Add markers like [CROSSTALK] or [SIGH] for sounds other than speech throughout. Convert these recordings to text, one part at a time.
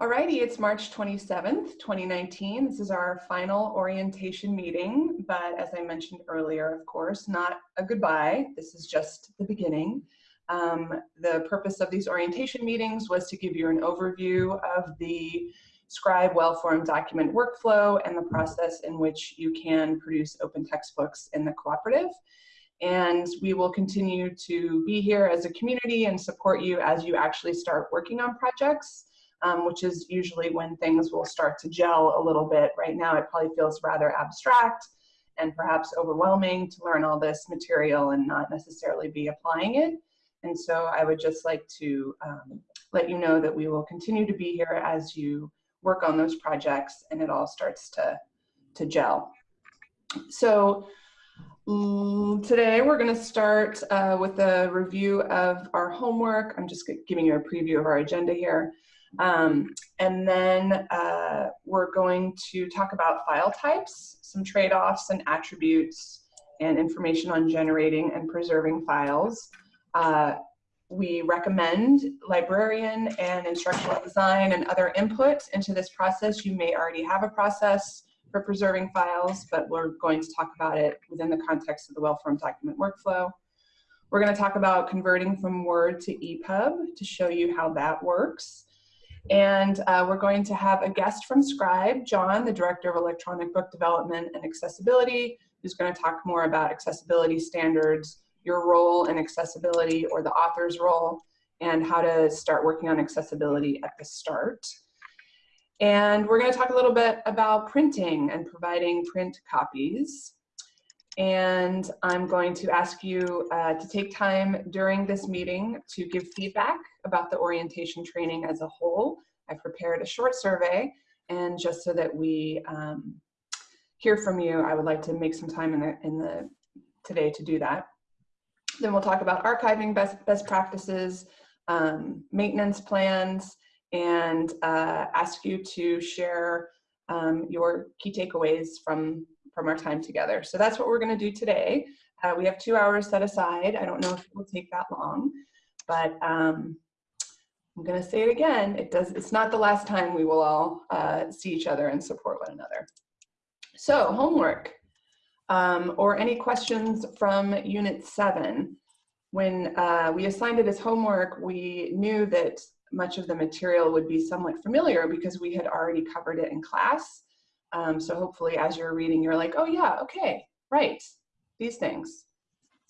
Alrighty, it's March 27th, 2019. This is our final orientation meeting, but as I mentioned earlier, of course, not a goodbye. This is just the beginning. Um, the purpose of these orientation meetings was to give you an overview of the Scribe well-formed document workflow and the process in which you can produce open textbooks in the cooperative. And we will continue to be here as a community and support you as you actually start working on projects, um, which is usually when things will start to gel a little bit. Right now it probably feels rather abstract and perhaps overwhelming to learn all this material and not necessarily be applying it. And so I would just like to um, let you know that we will continue to be here as you work on those projects and it all starts to, to gel. So mm, today we're going to start uh, with a review of our homework. I'm just giving you a preview of our agenda here. Um, and then uh, we're going to talk about file types, some trade-offs and attributes, and information on generating and preserving files. Uh, we recommend librarian and instructional design and other input into this process. You may already have a process for preserving files, but we're going to talk about it within the context of the well-formed document workflow. We're going to talk about converting from Word to EPUB to show you how that works. And uh, we're going to have a guest from Scribe, John, the Director of Electronic Book Development and Accessibility, who's going to talk more about accessibility standards your role in accessibility or the author's role and how to start working on accessibility at the start. And we're going to talk a little bit about printing and providing print copies. And I'm going to ask you uh, to take time during this meeting to give feedback about the orientation training as a whole. I've prepared a short survey and just so that we um, hear from you, I would like to make some time in the, in the today to do that. Then we'll talk about archiving best, best practices, um, maintenance plans, and uh, ask you to share um, your key takeaways from, from our time together. So that's what we're gonna do today. Uh, we have two hours set aside. I don't know if it will take that long, but um, I'm gonna say it again. It does. It's not the last time we will all uh, see each other and support one another. So homework um, or any questions from Unit 7. When uh, we assigned it as homework, we knew that much of the material would be somewhat familiar because we had already covered it in class. Um, so hopefully as you're reading, you're like, oh yeah, okay, right, these things.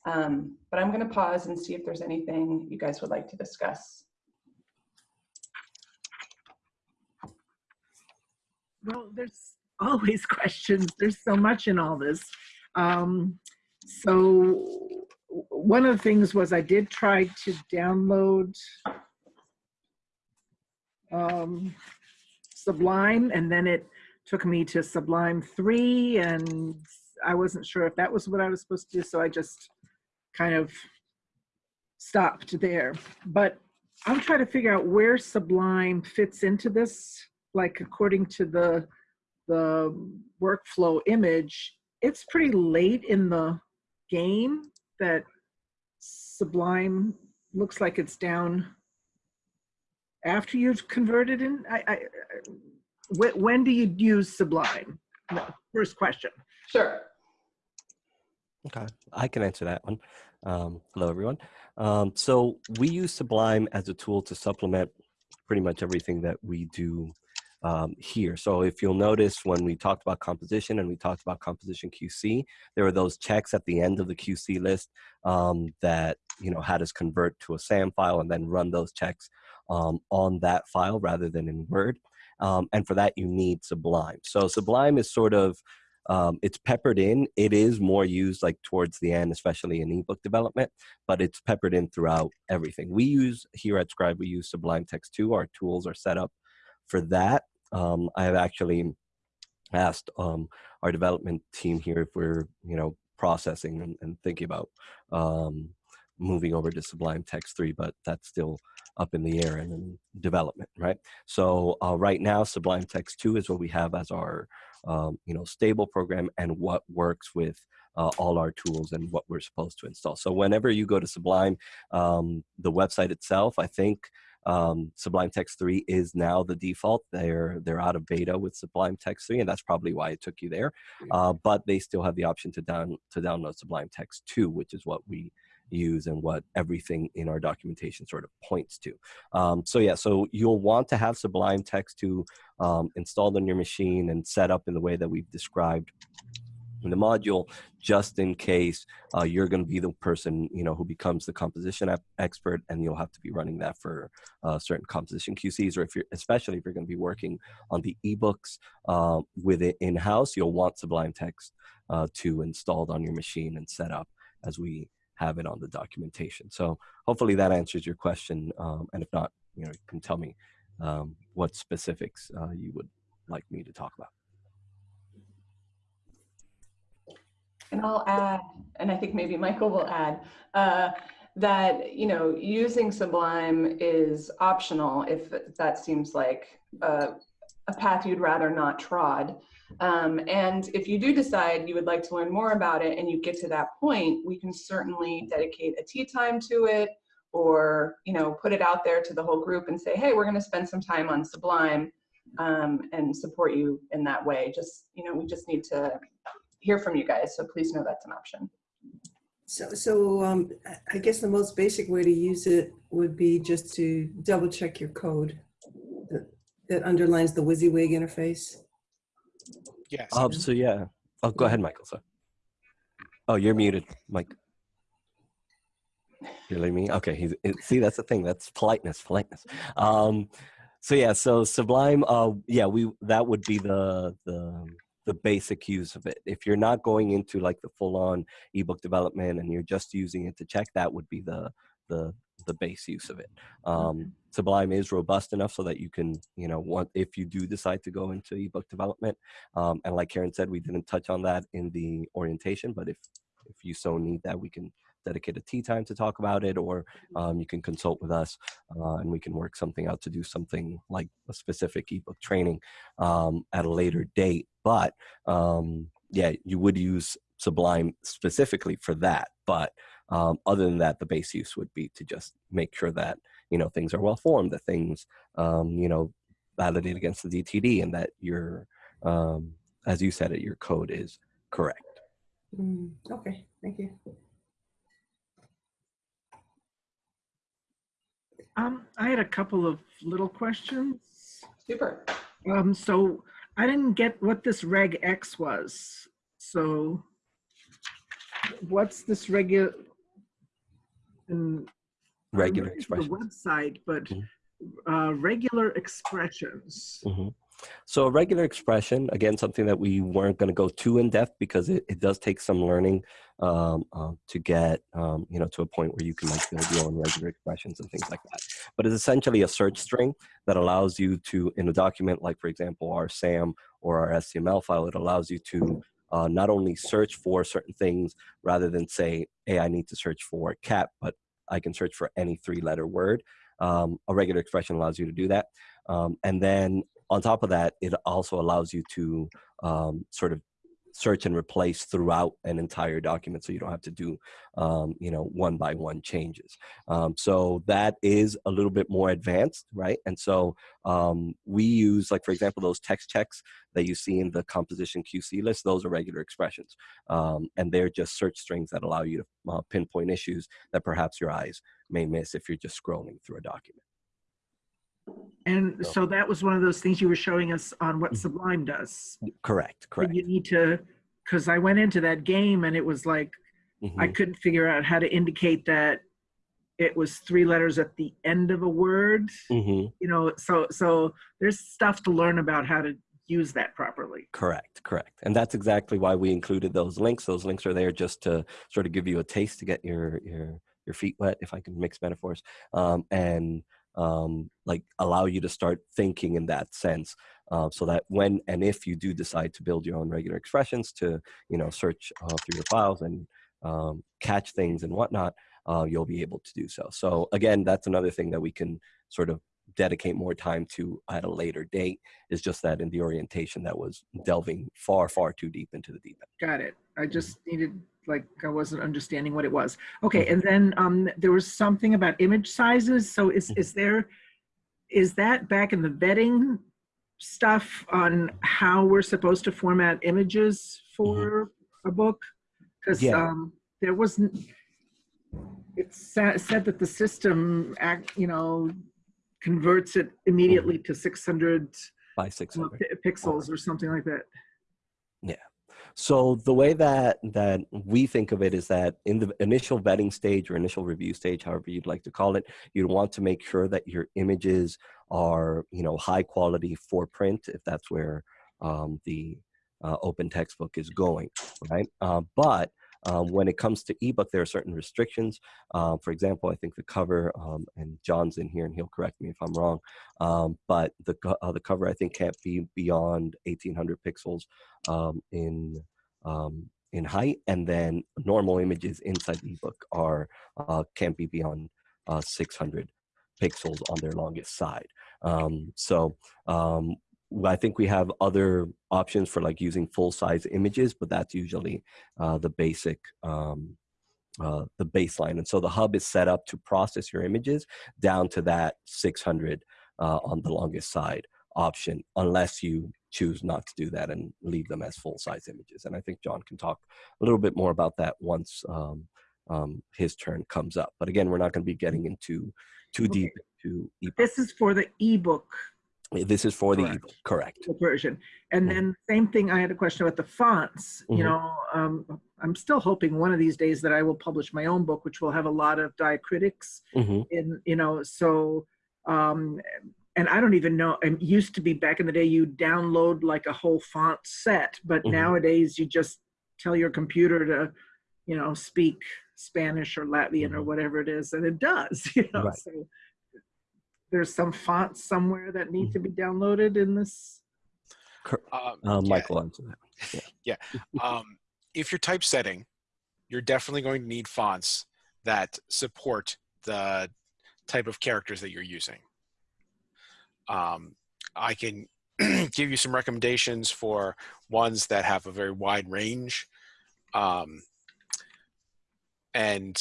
Um, but I'm gonna pause and see if there's anything you guys would like to discuss. Well, there's always [LAUGHS] questions. There's so much in all this. Um, so one of the things was I did try to download um, Sublime and then it took me to Sublime 3 and I wasn't sure if that was what I was supposed to do so I just kind of stopped there. But I'm trying to figure out where Sublime fits into this like according to the the workflow image it's pretty late in the game that Sublime looks like it's down after you've converted in? I, I, when, when do you use Sublime? First question. Sure. Okay, I can answer that one. Um, hello, everyone. Um, so we use Sublime as a tool to supplement pretty much everything that we do um, here. So if you'll notice when we talked about composition and we talked about composition QC, there were those checks at the end of the QC list um, that you know had us convert to a SAM file and then run those checks um, on that file rather than in Word. Um, and for that, you need Sublime. So Sublime is sort of um, it's peppered in. It is more used like towards the end, especially in ebook development, but it's peppered in throughout everything. We use here at Scribe, we use Sublime Text 2. Our tools are set up for that um, I have actually asked um, our development team here if we're, you know, processing and, and thinking about um, moving over to Sublime Text 3, but that's still up in the air and in development, right? So uh, right now, Sublime Text 2 is what we have as our, um, you know, stable program and what works with uh, all our tools and what we're supposed to install. So whenever you go to Sublime, um, the website itself, I think um, Sublime Text 3 is now the default. They're they're out of beta with Sublime Text 3, and that's probably why it took you there. Uh, but they still have the option to down to download Sublime Text 2, which is what we use and what everything in our documentation sort of points to. Um, so yeah, so you'll want to have Sublime Text 2 um, installed on your machine and set up in the way that we've described in the module, just in case uh, you're going to be the person you know who becomes the composition expert, and you'll have to be running that for uh, certain composition QCs, or if you're especially if you're going to be working on the ebooks uh, with it in house, you'll want Sublime Text uh, to installed on your machine and set up as we have it on the documentation. So hopefully that answers your question, um, and if not, you know, you can tell me um, what specifics uh, you would like me to talk about. And I'll add, and I think maybe Michael will add, uh, that, you know, using Sublime is optional if that seems like a, a path you'd rather not trod. Um, and if you do decide you would like to learn more about it and you get to that point, we can certainly dedicate a tea time to it or, you know, put it out there to the whole group and say, hey, we're going to spend some time on Sublime um, and support you in that way. Just, you know, we just need to hear from you guys. So please know that's an option. So, so um, I guess the most basic way to use it would be just to double check your code that, that underlines the WYSIWYG interface. Yes. Um, so yeah, oh, go ahead, Michael. Sorry. Oh, you're muted, Mike. You're letting me. Okay. He's it, see. That's the thing. That's politeness. Politeness. Um, so yeah. So Sublime. Uh, yeah. We that would be the the the basic use of it. If you're not going into like the full on ebook development and you're just using it to check, that would be the the the base use of it. Um, Sublime is robust enough so that you can, you know, want if you do decide to go into ebook development. Um, and like Karen said, we didn't touch on that in the orientation, but if if you so need that, we can dedicate a tea time to talk about it, or um, you can consult with us uh, and we can work something out to do something like a specific ebook training um, at a later date. But um, yeah, you would use Sublime specifically for that. But um, other than that, the base use would be to just make sure that you know things are well formed, that things um, you know validate against the DTD, and that your um, as you said it, your code is correct. Mm, okay, thank you. Um, I had a couple of little questions. Super. Um, so I didn't get what this regex was. So what's this regular? expressions. The website, but Mhm. uh, regular expressions. hmm So a regular expression, again, something that we weren't going to go too in depth because it, it does take some learning um, uh, to get, um, you know, to a point where you can like build your own regular expressions and things like that. But it's essentially a search string that allows you to, in a document, like for example, our SAM or our SCML file, it allows you to uh, not only search for certain things rather than say, hey, I need to search for cat, but I can search for any three letter word. Um, a regular expression allows you to do that. Um, and then on top of that, it also allows you to um, sort of search and replace throughout an entire document so you don't have to do um, you know one by one changes. Um, so that is a little bit more advanced right? And so um, we use like for example those text checks that you see in the composition qc list those are regular expressions. Um, and they're just search strings that allow you to uh, pinpoint issues that perhaps your eyes may miss if you're just scrolling through a document And So- so that was one of those things you were showing us on what Mhm. Sublime does. correct But correct You need to, because I went into that game and it was like, Mhm. I couldn't figure out how to indicate that it was three letters at the end of a word. Mhm. You know, so so there's stuff to learn about how to use that properly. Correct, correct. And that's exactly why we included those links. Those links are there just to sort of give you a taste to get your your your feet wet, if I can mix metaphors, um, and um, like allow you to start thinking in that sense, uh, so that when and if you do decide to build your own regular expressions to you know search uh, through your files and um, catch things and whatnot, uh, you'll be able to do so. So again, that's another thing that we can sort of dedicate more time to at a later date is just that in the orientation that was delving far far too deep into the deep end Got it. I Mm-hmm. just needed like I wasn't understanding what it was. Okay, and then um there was something about image sizes. So is Mm-hmm. is there is that back in the vetting stuff on how we're supposed to format images for a book? Because Yeah. um, there wasn't, it sa- said that the system, act, you know, converts it immediately to 600 by 600. pixels or something like that. So the way that that we think of it is that in the initial vetting stage or initial review stage, however you'd like to call it, you'd want to make sure that your images are you know high quality for print if that's where um, the uh, open textbook is going, right? Uh, but um, when it comes to ebook, there are certain restrictions. Uh, for example, I think the cover, um, and John's in here, and he'll correct me if I'm wrong. Um, but the uh, the cover I think can't be beyond 1800 pixels um, in um, in height, and then normal images inside the ebook are uh, can't be beyond uh, 600 pixels on their longest side. Um, so um, I think we have other options for like using full size images, but that's usually uh, the basic. Um, uh, the baseline and so the hub is set up to process your images down to that 600 uh, on the longest side option unless you choose not to do that and leave them as full size images. And I think John can talk a little bit more about that once um, um, his turn comes up. But again, we're not going to be getting into too Okay. deep into ebook. This is for the ebook This is for the Correct. ebook, version. And Mhm. then same thing, I had a question about the fonts. You Mhm. know, um, I'm still hoping one of these days that I will publish my own book, which will have a lot of diacritics hmm in, you know, so, um, and I don't even know, it used to be back in the day, you download like a whole font set, but Mhm. nowadays you just tell your computer to, you know, speak Spanish or Latvian or Mhm. whatever it is, and it does, [LAUGHS] you know, Right. so there's some fonts somewhere that need Mm-hmm. to be downloaded in this. Um, Uh, yeah, Michael, answer [LAUGHS] that. um, if you're typesetting, you're definitely going to need fonts that support the type of characters that you're using. Um, I can [CLEARS THROAT] give you some recommendations for ones that have a very wide range. Um, and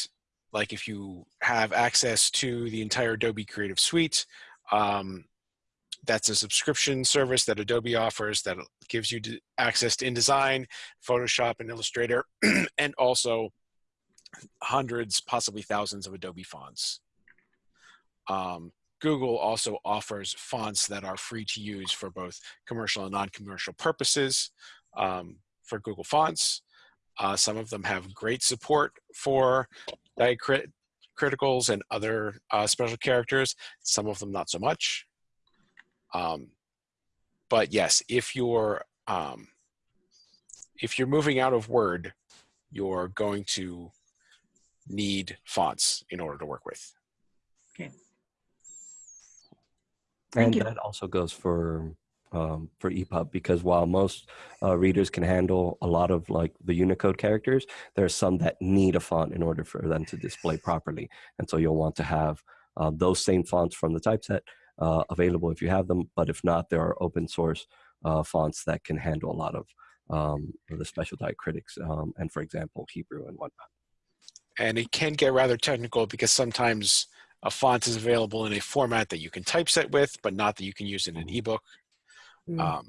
like if you have access to the entire Adobe Creative Suite, um, that's a subscription service that Adobe offers that gives you access to InDesign, Photoshop, and Illustrator, [CLEARS THROAT] and also hundreds, possibly thousands of Adobe fonts. Um, Google also offers fonts that are free to use for both commercial and non-commercial purposes um, for Google Fonts. Uh, some of them have great support for diacriticals and other uh, special characters. Some of them not so much. Um, but yes, if you're um, if you're moving out of Word, you're going to need fonts in order to work with. Okay. Thank and you. that also goes for um, for EPUB because while most uh, readers can handle a lot of like the Unicode characters, there are some that need a font in order for them to display properly, and so you'll want to have uh, those same fonts from the typeset uh, available if you have them. But if not, there are open source uh, fonts that can handle a lot of um, the special diacritics, um, and for example, Hebrew and whatnot. And it can get rather technical because sometimes a font is available in a format that you can typeset with, but not that you can use in an ebook. Mm. Um,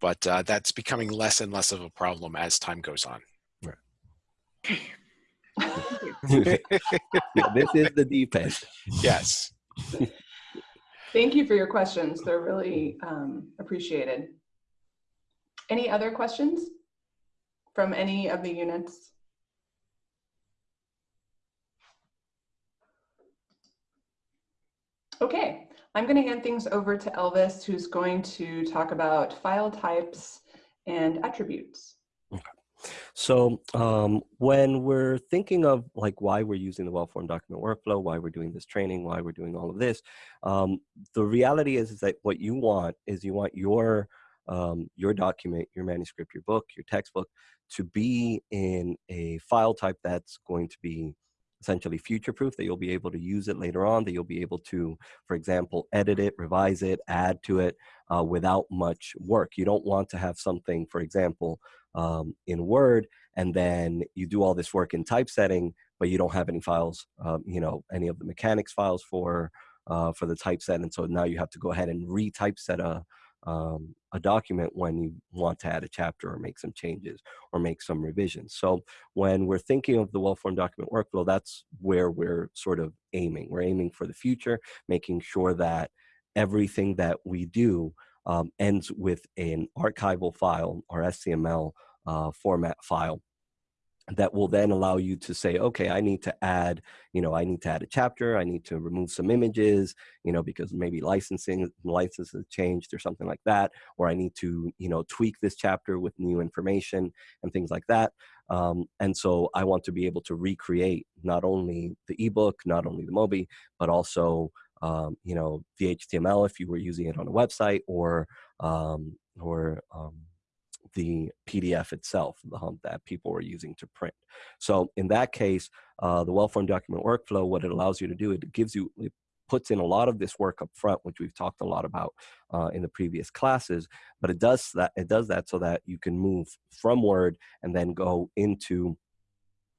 but uh, that's becoming less and less of a problem as time goes on. yeah, [LAUGHS] this is the deep end. yes. Thank you for your questions. They're really um, appreciated. Any other questions from any of the units? Okay, I'm going to hand things over to Elvis, who's going to talk about file types and attributes. Okay. So um, when we're thinking of like why we're using the well-formed document workflow, why we're doing this training, why we're doing all of this, um, the reality is, is that what you want is you want your um, your document, your manuscript, your book, your textbook to be in a file type that's going to be essentially future-proof, that you'll be able to use it later on, that you'll be able to, for example, edit it, revise it, add to it uh, without much work. You don't want to have something, for example, um, in Word, and then you do all this work in typesetting, but you don't have any files, um, you know, any of the mechanics files for uh, for the typeset. And so now you have to go ahead and retypeset a, um, a document when you want to add a chapter or make some changes or make some revisions. So when we're thinking of the well-formed document workflow, that's where we're sort of aiming. We're aiming for the future, making sure that everything that we do um, ends with an archival file or SCML uh, format file that will then allow you to say, okay, I need to add, you know, I need to add a chapter, I need to remove some images, you know, because maybe licensing licenses changed or something like that, or I need to, you know, tweak this chapter with new information and things like that. Um, and so I want to be able to recreate not only the ebook, not only the Mobi, but also, um, you know, the HTML if you were using it on a website or, um, or, um, the PDF itself, the hump that people were using to print. So in that case, uh, the well-formed document workflow, what it allows you to do, it gives you, it puts in a lot of this work up front, which we've talked a lot about uh, in the previous classes, but it does that, it does that so that you can move from Word and then go into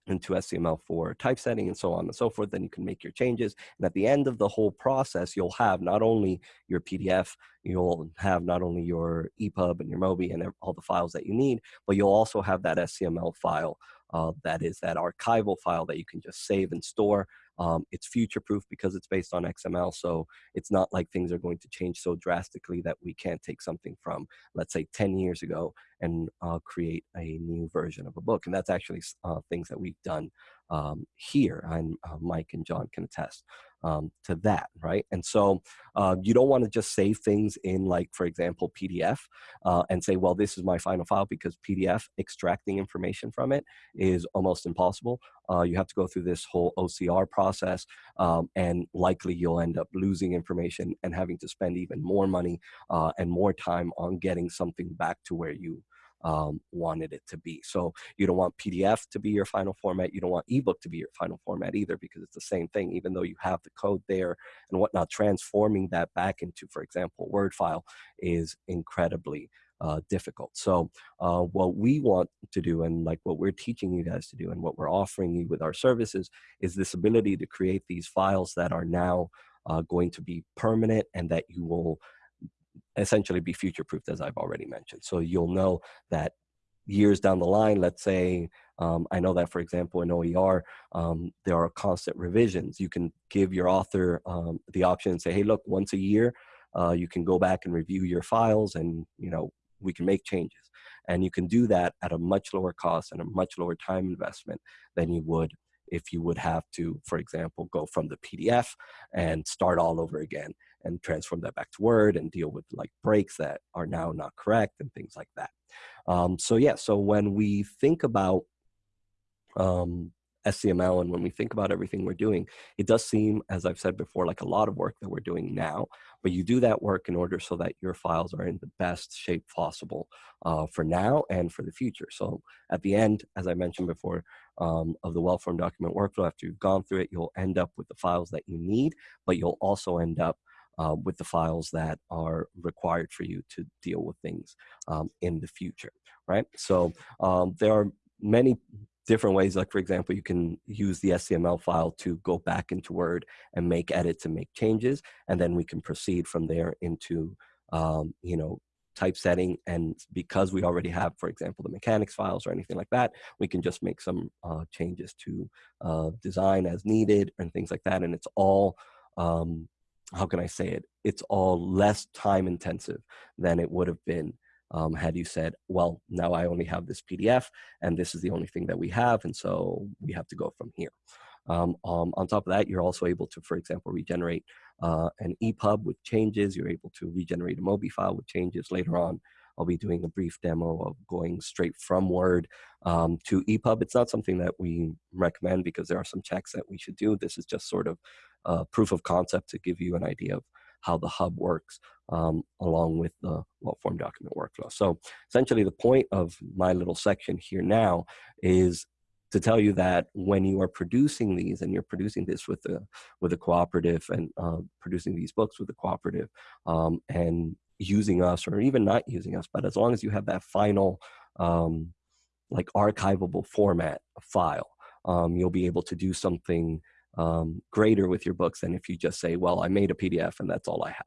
into SCML4 typesetting and so on and so forth, then you can make your changes. And at the end of the whole process, you'll have not only your PDF, you'll have not only your EPUB and your MOBI and all the files that you need, but you'll also have that SCML file uh, that is that archival file that you can just save and store. Um, it's future proof because it's based on XML. So it's not like things are going to change so drastically that we can't take something from, let's say 10 years ago and uh, create a new version of a book. And that's actually uh, things that we've done um, here and uh, Mike and John can attest um, to that, right? And so uh, you don't want to just save things in like, for example, PDF uh, and say, well, this is my final file because PDF extracting information from it is almost impossible. Uh, you have to go through this whole OCR process um, and likely you'll end up losing information and having to spend even more money uh, and more time on getting something back to where you um, wanted it to be. So you don't want PDF to be your final format. You don't want ebook to be your final format either because it's the same thing, even though you have the code there and whatnot, transforming that back into, for example, Word file is incredibly uh, difficult. So uh, what we want to do and like what we're teaching you guys to do and what we're offering you with our services is this ability to create these files that are now uh, going to be permanent and that you will essentially be future proofed as I've already mentioned. So you'll know that years down the line, let's say, um, I know that for example in OER, um, there are constant revisions. You can give your author um, the option and say, hey, look, once a year, uh, you can go back and review your files and, you know, we can make changes. And you can do that at a much lower cost and a much lower time investment than you would if you would have to, for example, go from the PDF and start all over again and transform that back to Word and deal with like breaks that are now not correct and things like that. Um, so yeah, so when we think about um, SCML and when we think about everything we're doing, it does seem, as I've said before, like a lot of work that we're doing now, but you do that work in order so that your files are in the best shape possible uh, for now and for the future. So at the end, as I mentioned before, um, of the well-formed document workflow, after you've gone through it, you'll end up with the files that you need, but you'll also end up uh, with the files that are required for you to deal with things um, in the future, right? So um, there are many different ways, like for example, you can use the SCML file to go back into Word and make edits and make changes, and then we can proceed from there into, um, you know, typesetting and because we already have for example the mechanics files or anything like that we can just make some uh, changes to uh, design as needed and things like that and it's all um, how can I say it? It's all less time intensive than it would have been um, had you said, well, now I only have this PDF and this is the only thing that we have. And so we have to go from here. Um, um, on top of that, you're also able to, for example, regenerate uh, an EPUB with changes. You're able to regenerate a MOBI file with changes later on. I'll be doing a brief demo of going straight from Word um, to EPUB. It's not something that we recommend because there are some checks that we should do. This is just sort of a proof of concept to give you an idea of how the hub works um, along with the well-formed document workflow. So essentially the point of my little section here now is to tell you that when you are producing these and you're producing this with a with a cooperative and uh, producing these books with a cooperative um, and using us or even not using us, but as long as you have that final um, like archivable format file, um, you'll be able to do something um, greater with your books than if you just say, well, I made a PDF and that's all I have.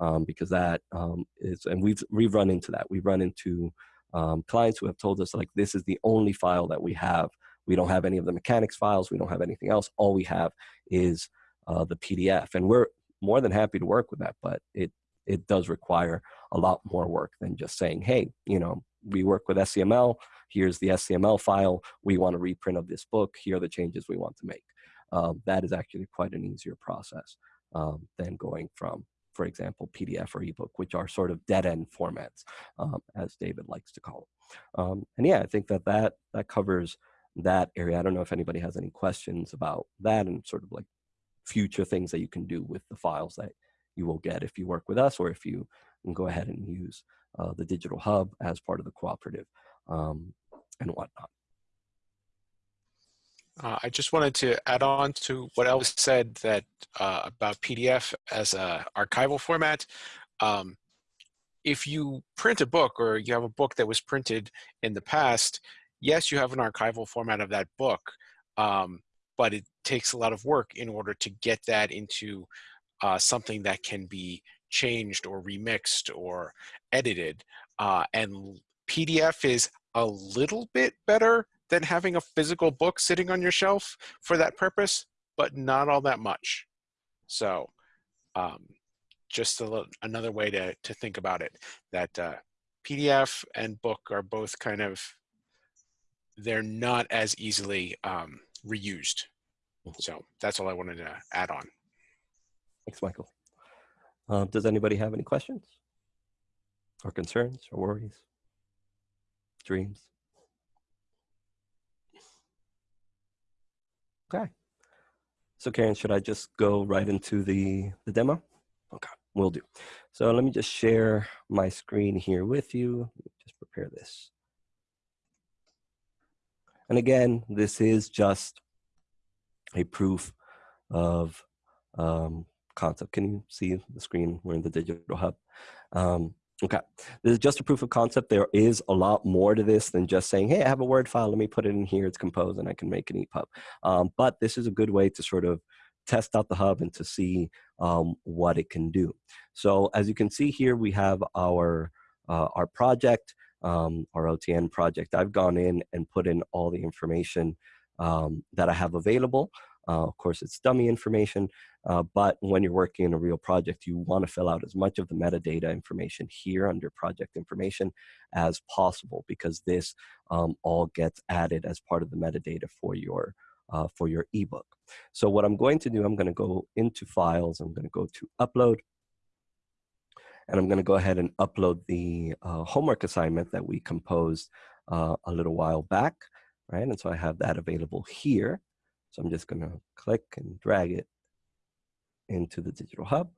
Um, because that um, is, and we've, we've run into that. We've run into um, clients who have told us like, this is the only file that we have. We don't have any of the mechanics files. We don't have anything else. All we have is uh, the PDF. And we're more than happy to work with that, but it, it does require a lot more work than just saying, hey, you know, we work with SCML, here's the SCML file, we want a reprint of this book, here are the changes we want to make. Um, that is actually quite an easier process um, than going from, for example, PDF or ebook, which are sort of dead-end formats, um, as David likes to call them. Um, and yeah, I think that, that that covers that area. I don't know if anybody has any questions about that and sort of like future things that you can do with the files that you will get if you work with us or if you go ahead and use uh, the digital hub as part of the cooperative um, and whatnot. Uh, I just wanted to add on to what Elvis said that uh, about PDF as a archival format. Um, if you print a book or you have a book that was printed in the past, yes, you have an archival format of that book, um, but it takes a lot of work in order to get that into uh, something that can be changed or remixed or edited. Uh, and PDF is a little bit better than having a physical book sitting on your shelf for that purpose, but not all that much. So um, just little, another way to, to think about it, that uh, PDF and book are both kind of, they're not as easily um, reused. So that's all I wanted to add on. Thanks, Michael. Um, does anybody have any questions or concerns or worries, dreams? Okay. So Karen, should I just go right into the, the demo? Okay, we'll do. So let me just share my screen here with you. Just prepare this. And again, this is just a proof of um, concept. Can you see the screen? We're in the digital hub. Um, okay, this is just a proof of concept. There is a lot more to this than just saying, hey, I have a Word file, let me put it in here, it's composed, and I can make an EPUB. Um, but this is a good way to sort of test out the hub and to see um, what it can do. So as you can see here, we have our, uh, our project, um, our OTN project. I've gone in and put in all the information um, that I have available. Uh, of course, it's dummy information, uh, but when you're working in a real project, you want to fill out as much of the metadata information here under project information as possible because this um, all gets added as part of the metadata for your uh, for your ebook. So what I'm going to do, I'm going to go into files, I'm going to go to upload, and I'm going to go ahead and upload the uh, homework assignment that we composed uh, a little while back, right? And so I have that available here. So I'm just going to click and drag it into the digital hub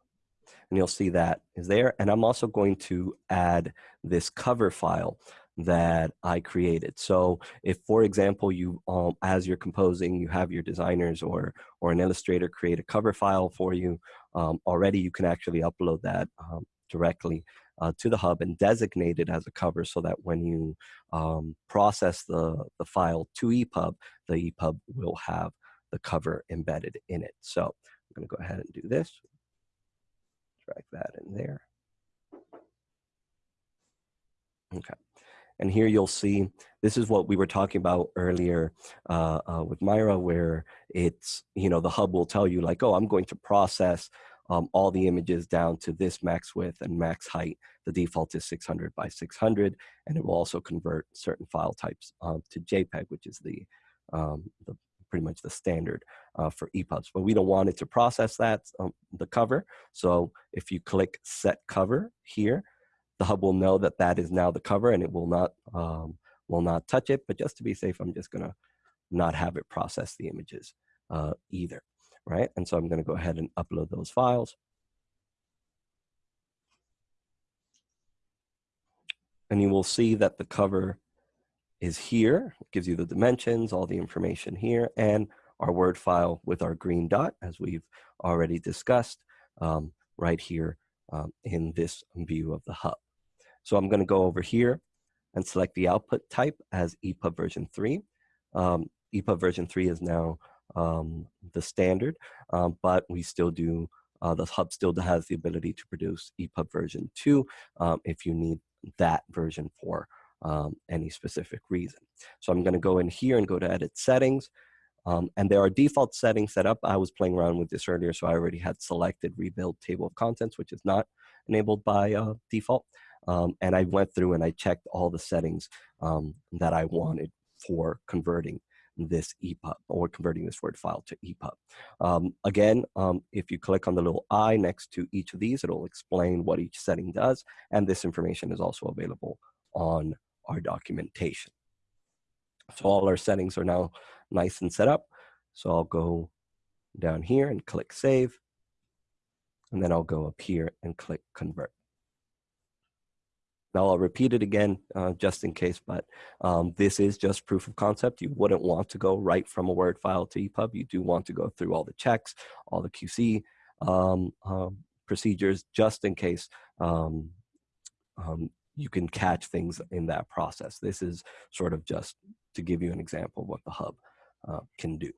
and you'll see that is there. And I'm also going to add this cover file that I created. So if, for example, you, um, as you're composing, you have your designers or, or an illustrator create a cover file for you um, already, you can actually upload that um, directly uh, to the hub and designate it as a cover so that when you um, process the, the file to EPUB, the EPUB will have the cover embedded in it. So I'm going to go ahead and do this. Drag that in there. Okay. And here you'll see, this is what we were talking about earlier uh, uh, with Myra, where it's, you know, the hub will tell you like, oh, I'm going to process um, all the images down to this max width and max height. The default is 600 by 600, and it will also convert certain file types um, to JPEG, which is the, um, the pretty much the standard uh, for EPUBs. But we don't want it to process that, um, the cover. So if you click set cover here, the hub will know that that is now the cover and it will not, um, will not touch it. But just to be safe, I'm just gonna not have it process the images uh, either, right? And so I'm gonna go ahead and upload those files. And you will see that the cover is here. It gives you the dimensions, all the information here, and our Word file with our green dot, as we've already discussed, um, right here um, in this view of the hub. So I'm going to go over here and select the output type as EPUB version 3. Um, EPUB version 3 is now um, the standard, um, but we still do, uh, the hub still has the ability to produce EPUB version 2 um, if you need that version for um, any specific reason. So I'm going to go in here and go to edit settings. Um, and there are default settings set up. I was playing around with this earlier, so I already had selected rebuild table of contents, which is not enabled by uh, default. Um, and I went through and I checked all the settings um, that I wanted for converting this EPUB or converting this Word file to EPUB. Um, again, um, if you click on the little I next to each of these, it'll explain what each setting does. And this information is also available on our documentation. So all our settings are now nice and set up. So I'll go down here and click save. And then I'll go up here and click convert. Now I'll repeat it again uh, just in case, but um, this is just proof of concept. You wouldn't want to go right from a Word file to EPUB. You do want to go through all the checks, all the QC um, um, procedures, just in case um, um, you can catch things in that process. This is sort of just to give you an example of what the hub uh, can do.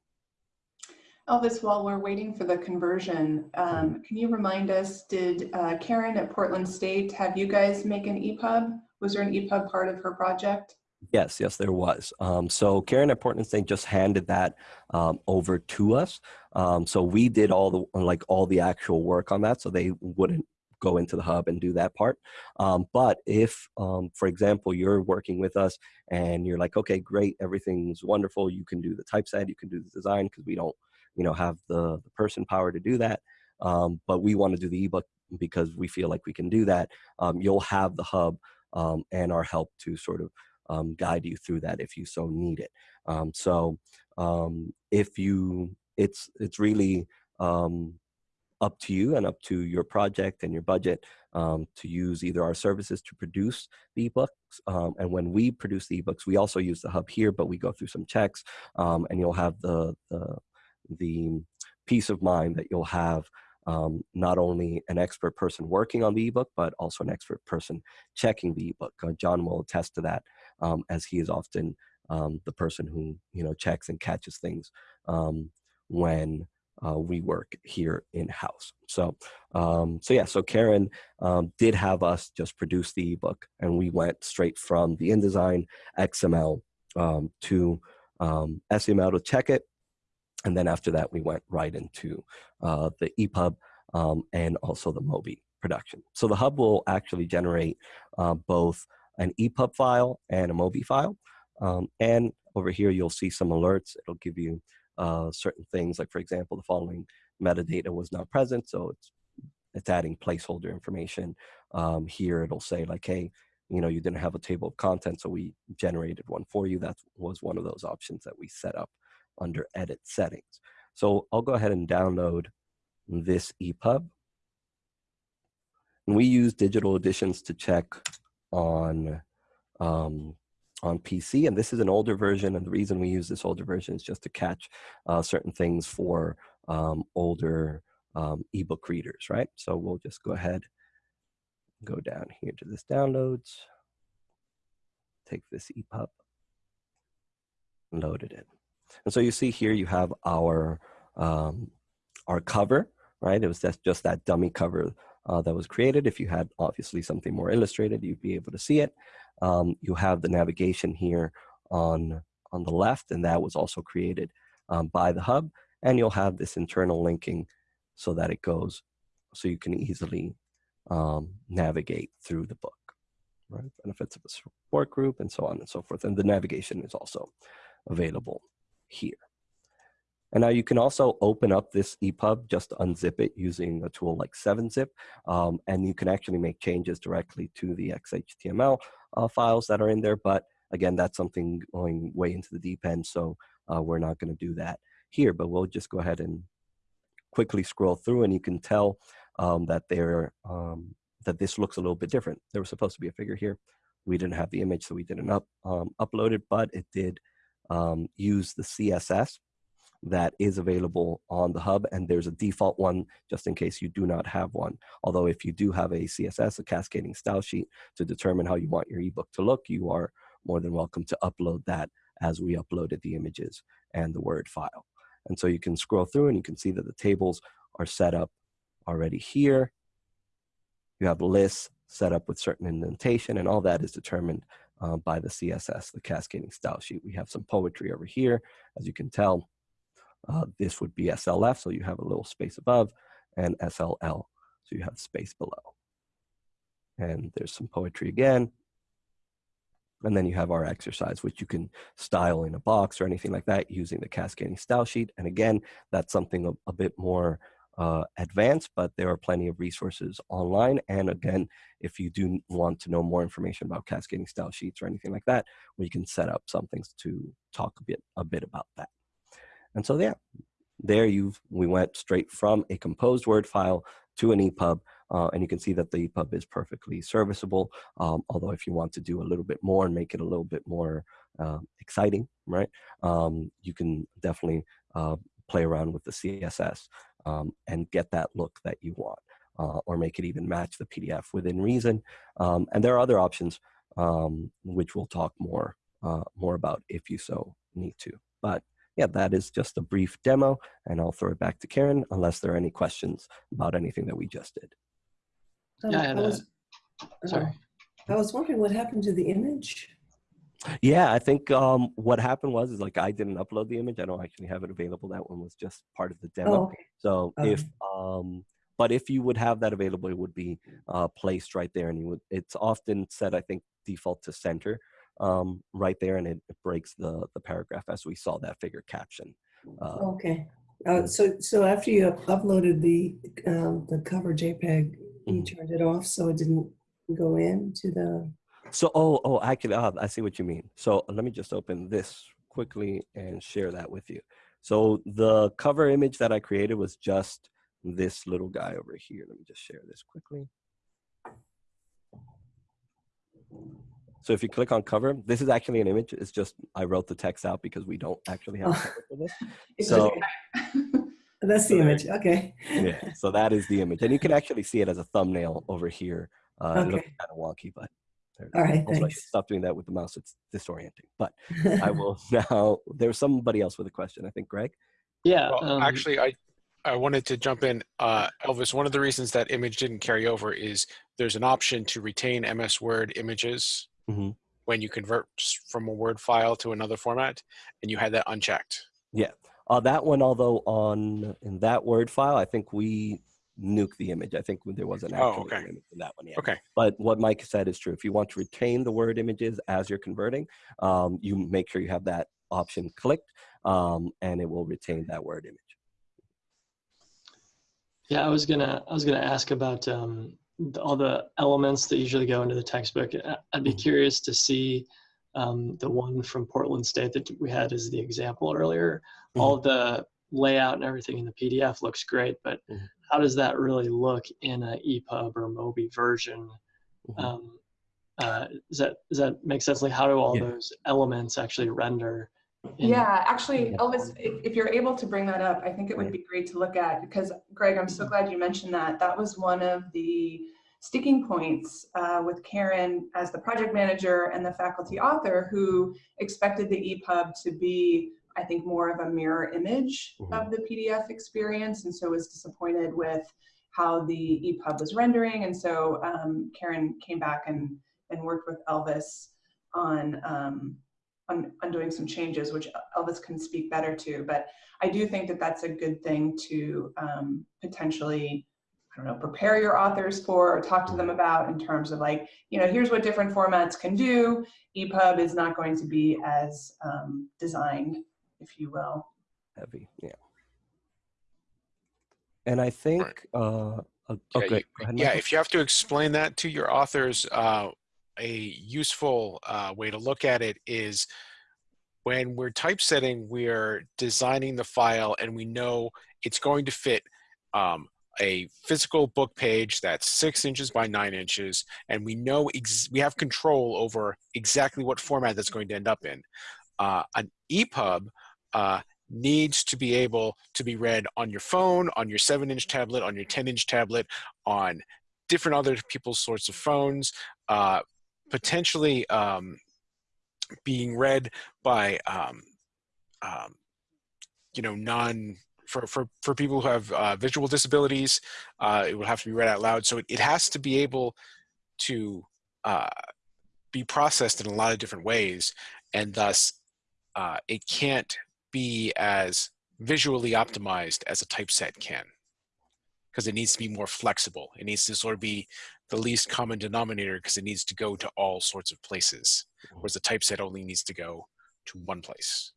Elvis, while we're waiting for the conversion, um, can you remind us, did uh, Karen at Portland State have you guys make an EPUB? Was there an EPUB part of her project? Yes, yes, there was. Um, so Karen at Portland State just handed that um, over to us. Um, so we did all the like all the actual work on that, so they wouldn't go into the hub and do that part. Um, but if, um, for example, you're working with us and you're like, okay, great, everything's wonderful, you can do the typeset, you can do the design because we don't you know, have the, the person power to do that. Um, but we want to do the ebook because we feel like we can do that. Um, you'll have the hub um, and our help to sort of um, guide you through that if you so need it. So if you, it's it's really up to you and up to your project and your budget um, to use either our services to produce the ebooks. Um, and when we produce the ebooks, we also use the hub here, but we go through some checks um, and you'll have the, the the peace of mind that you'll have um, not only an expert person working on the ebook, but also an expert person checking the ebook. Uh, John will attest to that, um, as he is often um, the person who you know checks and catches things when uh, we work here in house. So, um, so yeah. So Karen um, did have us just produce the ebook, and we went straight from the InDesign XML to SCML to check it and then after that, we went right into uh, the EPUB um, and also the Mobi production. So the hub will actually generate uh, both an EPUB file and a Mobi file. Um, and over here, you'll see some alerts. It'll give you uh, certain things, like for example, the following metadata was not present. So it's, it's adding placeholder information. Um, here, it'll say like, hey, you know, you didn't have a table of contents, so we generated one for you. That was one of those options that we set up under edit settings. So I'll go ahead and download this EPUB. And we use digital editions to check on, um, on PC, and this is an older version, and the reason we use this older version is just to catch uh, certain things for um, older um, ebook readers, right? So we'll just go ahead, go down here to this downloads, take this EPUB, load it in. And so you see here you have our, um, our cover, right? It was just, just that dummy cover uh, that was created. If you had obviously something more illustrated, you'd be able to see it. Um, you have the navigation here on, on the left, and that was also created um, by the hub. And you'll have this internal linking so that it goes, so you can easily um, navigate through the book, right? Benefits of a support group and so on and so forth. And the navigation is also available here. And now you can also open up this EPUB, just unzip it using a tool like 7-zip, um, and you can actually make changes directly to the XHTML uh, files that are in there. But again, that's something going way into the deep end, so uh, we're not going to do that here. But we'll just go ahead and quickly scroll through, and you can tell um, that they're um, that this looks a little bit different. There was supposed to be a figure here. We didn't have the image, so we didn't up, um, upload it, but it did um, use the CSS that is available on the hub and there's a default one just in case you do not have one. Although if you do have a CSS, a cascading style sheet to determine how you want your ebook to look, you are more than welcome to upload that as we uploaded the images and the Word file. And so you can scroll through and you can see that the tables are set up already here. You have lists set up with certain indentation and all that is determined uh, by the CSS, the cascading style sheet. We have some poetry over here, as you can tell. Uh, this would be SLF, so you have a little space above, and SLL, so you have space below. And there's some poetry again. And then you have our exercise, which you can style in a box or anything like that using the cascading style sheet. And again, that's something a, a bit more uh, advanced, but there are plenty of resources online. And again, if you do want to know more information about cascading style sheets or anything like that, we can set up some things to talk a bit, a bit about that. And so yeah, there you've, we went straight from a composed Word file to an EPUB, uh, and you can see that the EPUB is perfectly serviceable. Um, although if you want to do a little bit more and make it a little bit more uh, exciting, right, um, you can definitely uh, play around with the CSS um, and get that look that you want, uh, or make it even match the PDF within reason. Um, and there are other options um, which we'll talk more uh, more about if you so need to. But yeah, that is just a brief demo, and I'll throw it back to Karen unless there are any questions about anything that we just did. Um, Yeah, I had I a- was, Sorry. I was wondering what happened to the image? Yeah, I think um, what happened was is like I didn't upload the image. I don't actually have it available. That one was just part of the Oh, demo. okay. So Okay. if um, but if you would have that available, it would be uh, placed right there, and you would. It's often set, I think, default to center um, right there, and it, it breaks the the paragraph as we saw that figure caption. Uh, Okay. Uh, so, so after you up- uploaded the, um, the cover JPEG, you Mhm. turned it off so it didn't go into the, So, oh, oh, I can, uh, I see what you mean. So let me just open this quickly and share that with you. So the cover image that I created was just this little guy over here. Let me just share this quickly. So if you click on cover, this is actually an image. It's just, I wrote the text out because we don't actually have a Oh. cover for this. [LAUGHS] So- okay. [LAUGHS] that's the image, okay. Yeah, so that is the image. And you can actually see it as a thumbnail over here. Uh, It looks kind of wonky, but there it All is. right, Also, I thanks. stop doing that with the mouse. It's disorienting. But I [LAUGHS] will now. There's somebody else with a question. I think Greg. Yeah. Well, um, actually, I I wanted to jump in. Uh, Elvis, one of the reasons that image didn't carry over is there's an option to retain MS Word images Mhm. when you convert from a Word file to another format, and you had that unchecked. Uh, that one, although on in that Word file, I think we nuke the image. I think there was an Oh, okay. image in that one. Yeah. Okay. But what Mike said is true. If you want to retain the Word images as you're converting, um, you make sure you have that option clicked, um, and it will retain that Word image. Yeah, I was gonna I was gonna ask about um, the, all the elements that usually go into the textbook. I'd be Mhm. curious to see um, the one from Portland State that we had as the example earlier. All the layout and everything in the PDF looks great, but Mhm. how does that really look in a EPUB or Mobi version? Mhm. Um, uh, does that does that make sense? Like, how do all Yeah. those elements actually render? Yeah, actually, Elvis, if, if you're able to bring that up, I think it would be great to look at because Greg, I'm so glad you mentioned that. That was one of the sticking points uh, with Karen as the project manager and the faculty author who expected the EPUB to be, I think, more of a mirror image Mhm. of the PDF experience and so was disappointed with how the EPUB was rendering. And so um, Karen came back and, and worked with Elvis on um, on, on doing some changes, which Elvis can speak better to. But I do think that that's a good thing to um, potentially, I don't know, prepare your authors for or talk to them about in terms of like, you know, here's what different formats can do. EPUB is not going to be as um, designed, if you will. Heavy. Yeah. And I think. Uh, uh, Yeah, okay. you- go ahead, Yeah, if you have to explain that to your authors, uh, a useful uh, way to look at it is when we're typesetting, we're designing the file and we know it's going to fit um, a physical book page that's six inches by nine inches, and we know we have control over exactly what format that's going to end up in. Uh, an EPUB uh, needs to be able to be read on your phone, on your seven inch tablet, on your 10 inch tablet, on different other people's sorts of phones, uh, potentially um, being read by um, um, you know, non for for for people who have uh, visual disabilities, uh, it will have to be read out loud. So it, it has to be able to uh, be processed in a lot of different ways, and thus uh, it can't be as visually optimized as a typeset can because it needs to be more flexible. It needs to sort of be the least common denominator because it needs to go to all sorts of places, whereas the typeset only needs to go to one place.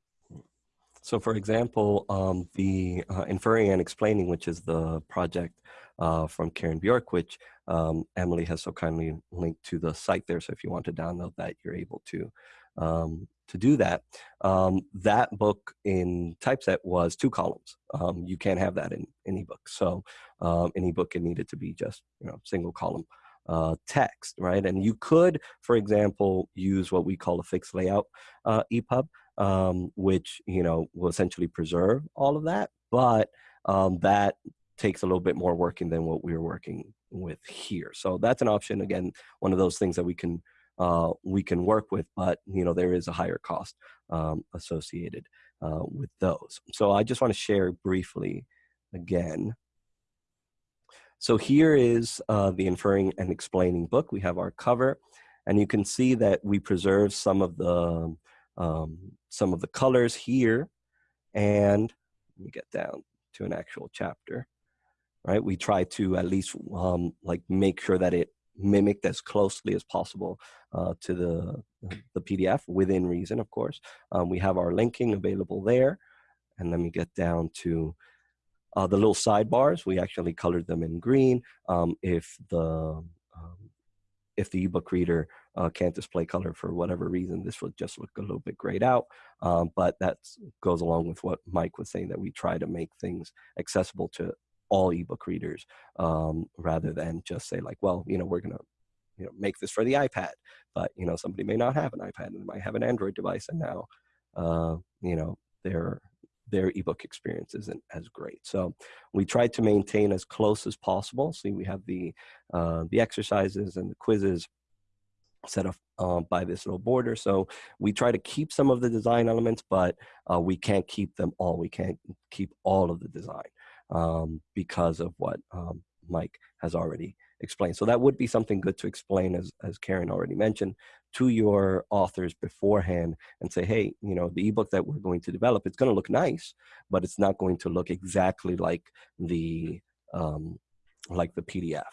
So for example, um, the uh, Inferring and Explaining, which is the project uh, from Karen Bjork, which um, Emily has so kindly linked to the site there. So if you want to download that, you're able to um, to do that. Um, that book in typeset was two columns. Um, you can't have that in, in ebook. So um, in ebook, it needed to be just you know single column uh, text, right? And you could, for example, use what we call a fixed layout uh, EPUB, um, which you know will essentially preserve all of that, but um, that takes a little bit more working than what we are working with here. So that's an option. Again, one of those things that we can uh, we can work with, but you know there is a higher cost um, associated uh, with those. So I just want to share briefly again. So here is uh, the inferring and explaining book. We have our cover, and you can see that we preserve some of the um, some of the colors here, and let me get down to an actual chapter. Right, we try to at least um, like make sure that it mimicked as closely as possible uh, to the, the PDF within reason, of course. Um, we have our linking available there. And let me get down to uh, the little sidebars. We actually colored them in green. Um, if the um, if the ebook reader uh, can't display color for whatever reason, this would just look a little bit grayed out. Um, but that goes along with what Mike was saying, that we try to make things accessible to all ebook readers um, rather than just say like, well, you know, we're gonna you know make this for the iPad, but you know somebody may not have an iPad and might have an Android device, and now uh, you know their their ebook experience isn't as great. So we tried to maintain as close as possible. See, we have the uh, the exercises and the quizzes set up uh, by this little border. So we try to keep some of the design elements, but uh, we can't keep them all. We can't keep all of the design um, because of what um, Mike has already explained. So that would be something good to explain, as, as Karen already mentioned, to your authors beforehand and say, hey, you know, the ebook that we're going to develop, it's going to look nice, but it's not going to look exactly like the um, like the PDF.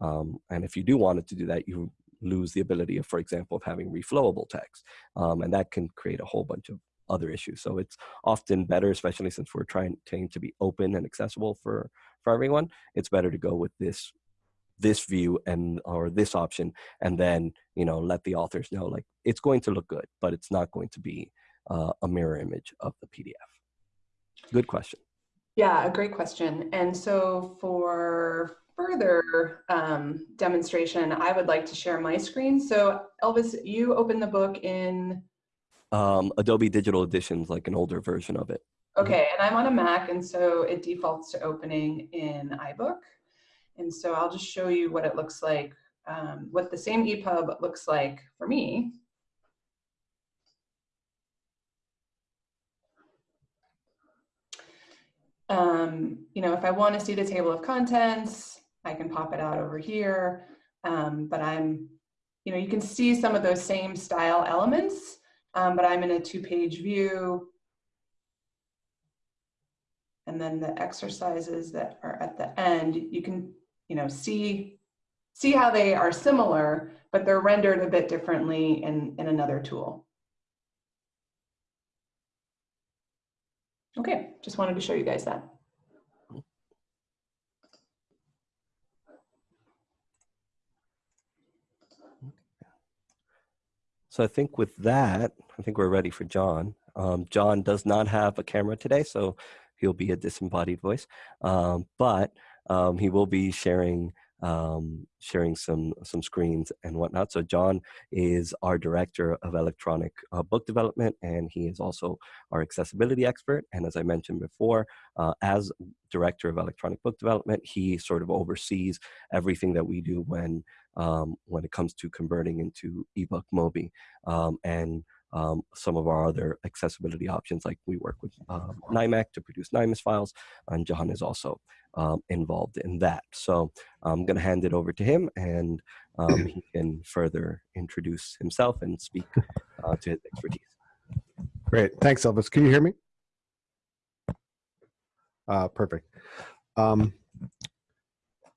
Um, and if you do want it to do that, you lose the ability of, for example, of having reflowable text. Um, and that can create a whole bunch of other issues. So it's often better, especially since we're trying to be open and accessible for, for everyone, it's better to go with this this view and or this option and then you know let the authors know like it's going to look good but it's not going to be uh, a mirror image of the pdf good question yeah a great question and so for further um, demonstration i would like to share my screen so elvis you open the book in um, Adobe Digital Editions, like an older version of it. Okay, and I'm on a Mac, and so it defaults to opening in iBook. And so I'll just show you what it looks like, um, what the same EPUB looks like for me. Um, you know, if I want to see the table of contents, I can pop it out over here. Um, but I'm, you know, you can see some of those same style elements um, but I'm in a two-page view. And then the exercises that are at the end, you can, you know, see, see how they are similar, but they're rendered a bit differently in, in another tool. Okay, just wanted to show you guys that. So I think with that, I think we're ready for John. Um, John does not have a camera today, so he'll be a disembodied voice, um, but um, he will be sharing um, sharing some some screens and whatnot. So John is our director of electronic uh, book development, and he is also our accessibility expert. And as I mentioned before, uh, as director of electronic book development, he sort of oversees everything that we do when um, when it comes to converting into ebook Mobi. Um, and um, some of our other accessibility options, like we work with um, NIMAC to produce NIMAS files, and John is also um, involved in that. So I'm going to hand it over to him, and um, he [CLEARS THROAT] can further introduce himself and speak uh, to his expertise. Great. Thanks, Elvis. Can you hear me? Uh, perfect.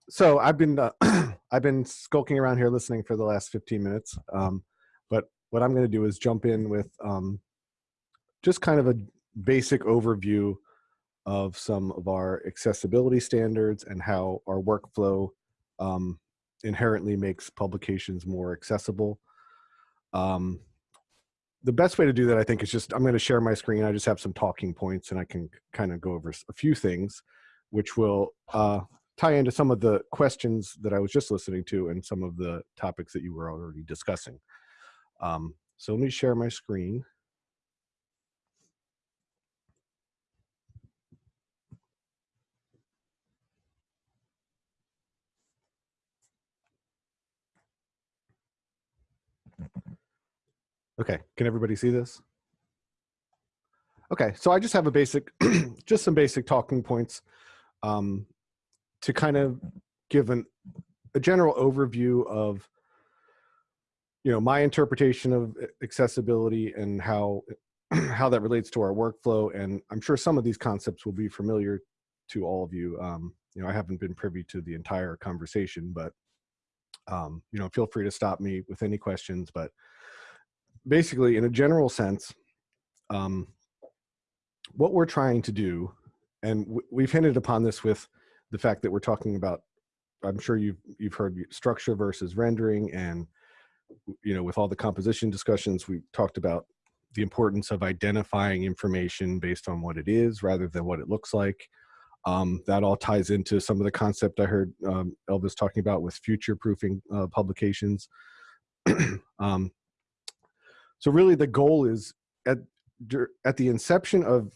So I've been uh, [CLEARS THROAT] I've been skulking around here listening for the last 15 minutes. Um, but what I'm going to do is jump in with um, just kind of a basic overview of some of our accessibility standards and how our workflow um, inherently makes publications more accessible. Um, the best way to do that, I think, is just I'm going to share my screen. I just have some talking points, and I can kind of go over a few things, which will uh, tie into some of the questions that I was just listening to and some of the topics that you were already discussing. Um, so let me share my screen. Okay, can everybody see this? Okay, so I just have a basic, [CLEARS THROAT] just some basic talking points um, to kind of give an, a general overview of, you know, my interpretation of accessibility and how [CLEARS THROAT] how that relates to our workflow. And I'm sure some of these concepts will be familiar to all of you. Um, you know, I haven't been privy to the entire conversation, but um, you know, feel free to stop me with any questions. But basically, in a general sense, um, what we're trying to do, and we've hinted upon this with the fact that we're talking about, I'm sure you've you've heard structure versus rendering, and you know, with all the composition discussions, we talked about the importance of identifying information based on what it is rather than what it looks like. Um, that all ties into some of the concept I heard um, Elvis talking about with future proofing uh, publications. [CLEARS THROAT] um, so really the goal is at, at the inception of,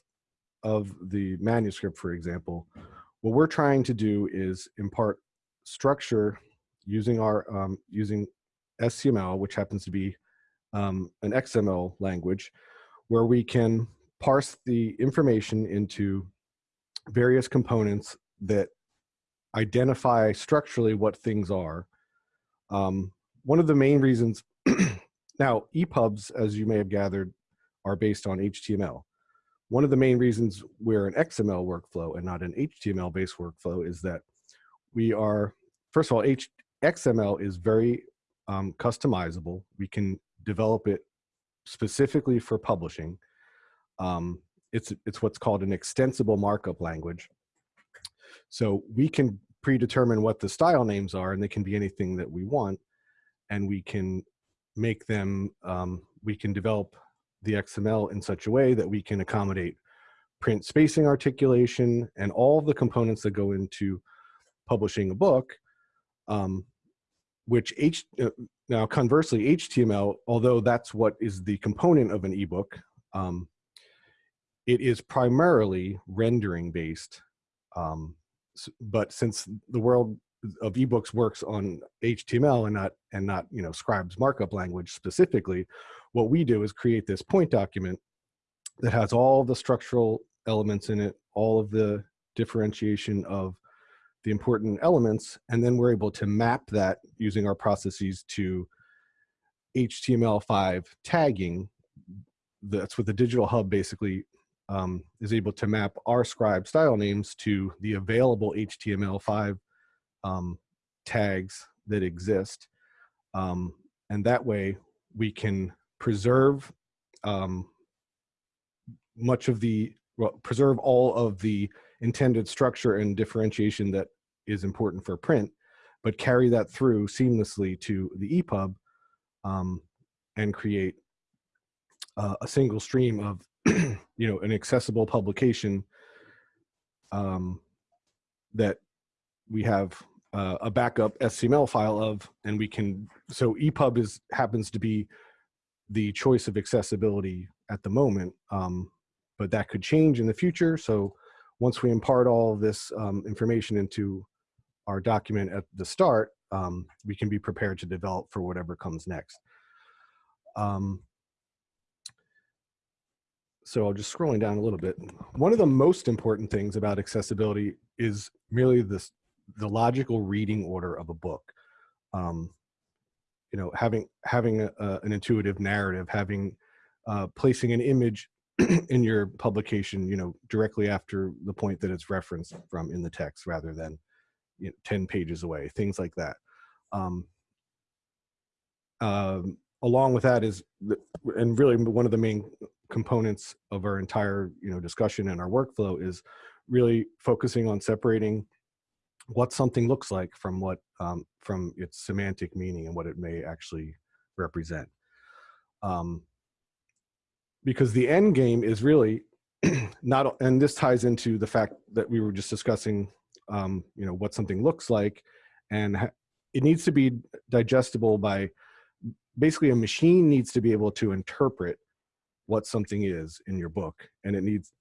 of the manuscript, for example, what we're trying to do is impart structure using our, um, using SCML, which happens to be um, an XML language, where we can parse the information into various components that identify structurally what things are. Um, one of the main reasons, [CLEARS THROAT] now EPUBs, as you may have gathered, are based on HTML. One of the main reasons we're an XML workflow and not an HTML based workflow is that we are, first of all, H XML is very um, customizable. We can develop it specifically for publishing. Um, it's, it's what's called an extensible markup language. So we can predetermine what the style names are and they can be anything that we want. And we can make them, um, we can develop the XML in such a way that we can accommodate print spacing articulation and all the components that go into publishing a book, um, which H, uh, now conversely HTML, although that's what is the component of an ebook, um, it is primarily rendering based. Um, but since the world of ebooks works on HTML and not and not you know Scribe's markup language specifically, what we do is create this point document that has all the structural elements in it, all of the differentiation of the important elements, and then we're able to map that using our processes to HTML5 tagging. That's what the digital hub basically um, is able to map our scribe style names to the available HTML5 um, tags that exist. Um, and that way we can preserve um, much of the, well, preserve all of the intended structure and differentiation that is important for print, but carry that through seamlessly to the EPUB um, and create uh, a single stream of [CLEARS THROAT] you know an accessible publication um, that we have uh, a backup SCML file of, and we can. So EPUB is happens to be the choice of accessibility at the moment, um, but that could change in the future. So once we impart all this um, information into our document at the start, um, we can be prepared to develop for whatever comes next. Um, so I'll just scrolling down a little bit. One of the most important things about accessibility is merely this the logical reading order of a book. Um, you know, having having a, an intuitive narrative, having uh, placing an image [CLEARS THROAT] in your publication, you know, directly after the point that it's referenced from in the text, rather than you know, ten pages away, things like that. Um, um, along with that is, the, and really one of the main components of our entire you know discussion and our workflow is really focusing on separating what something looks like from what um, from its semantic meaning and what it may actually represent. Um, because the end game is really [CLEARS THROAT] not and this ties into the fact that we were just discussing um, you know what something looks like and it needs to be digestible by basically a machine needs to be able to interpret what something is in your book and it needs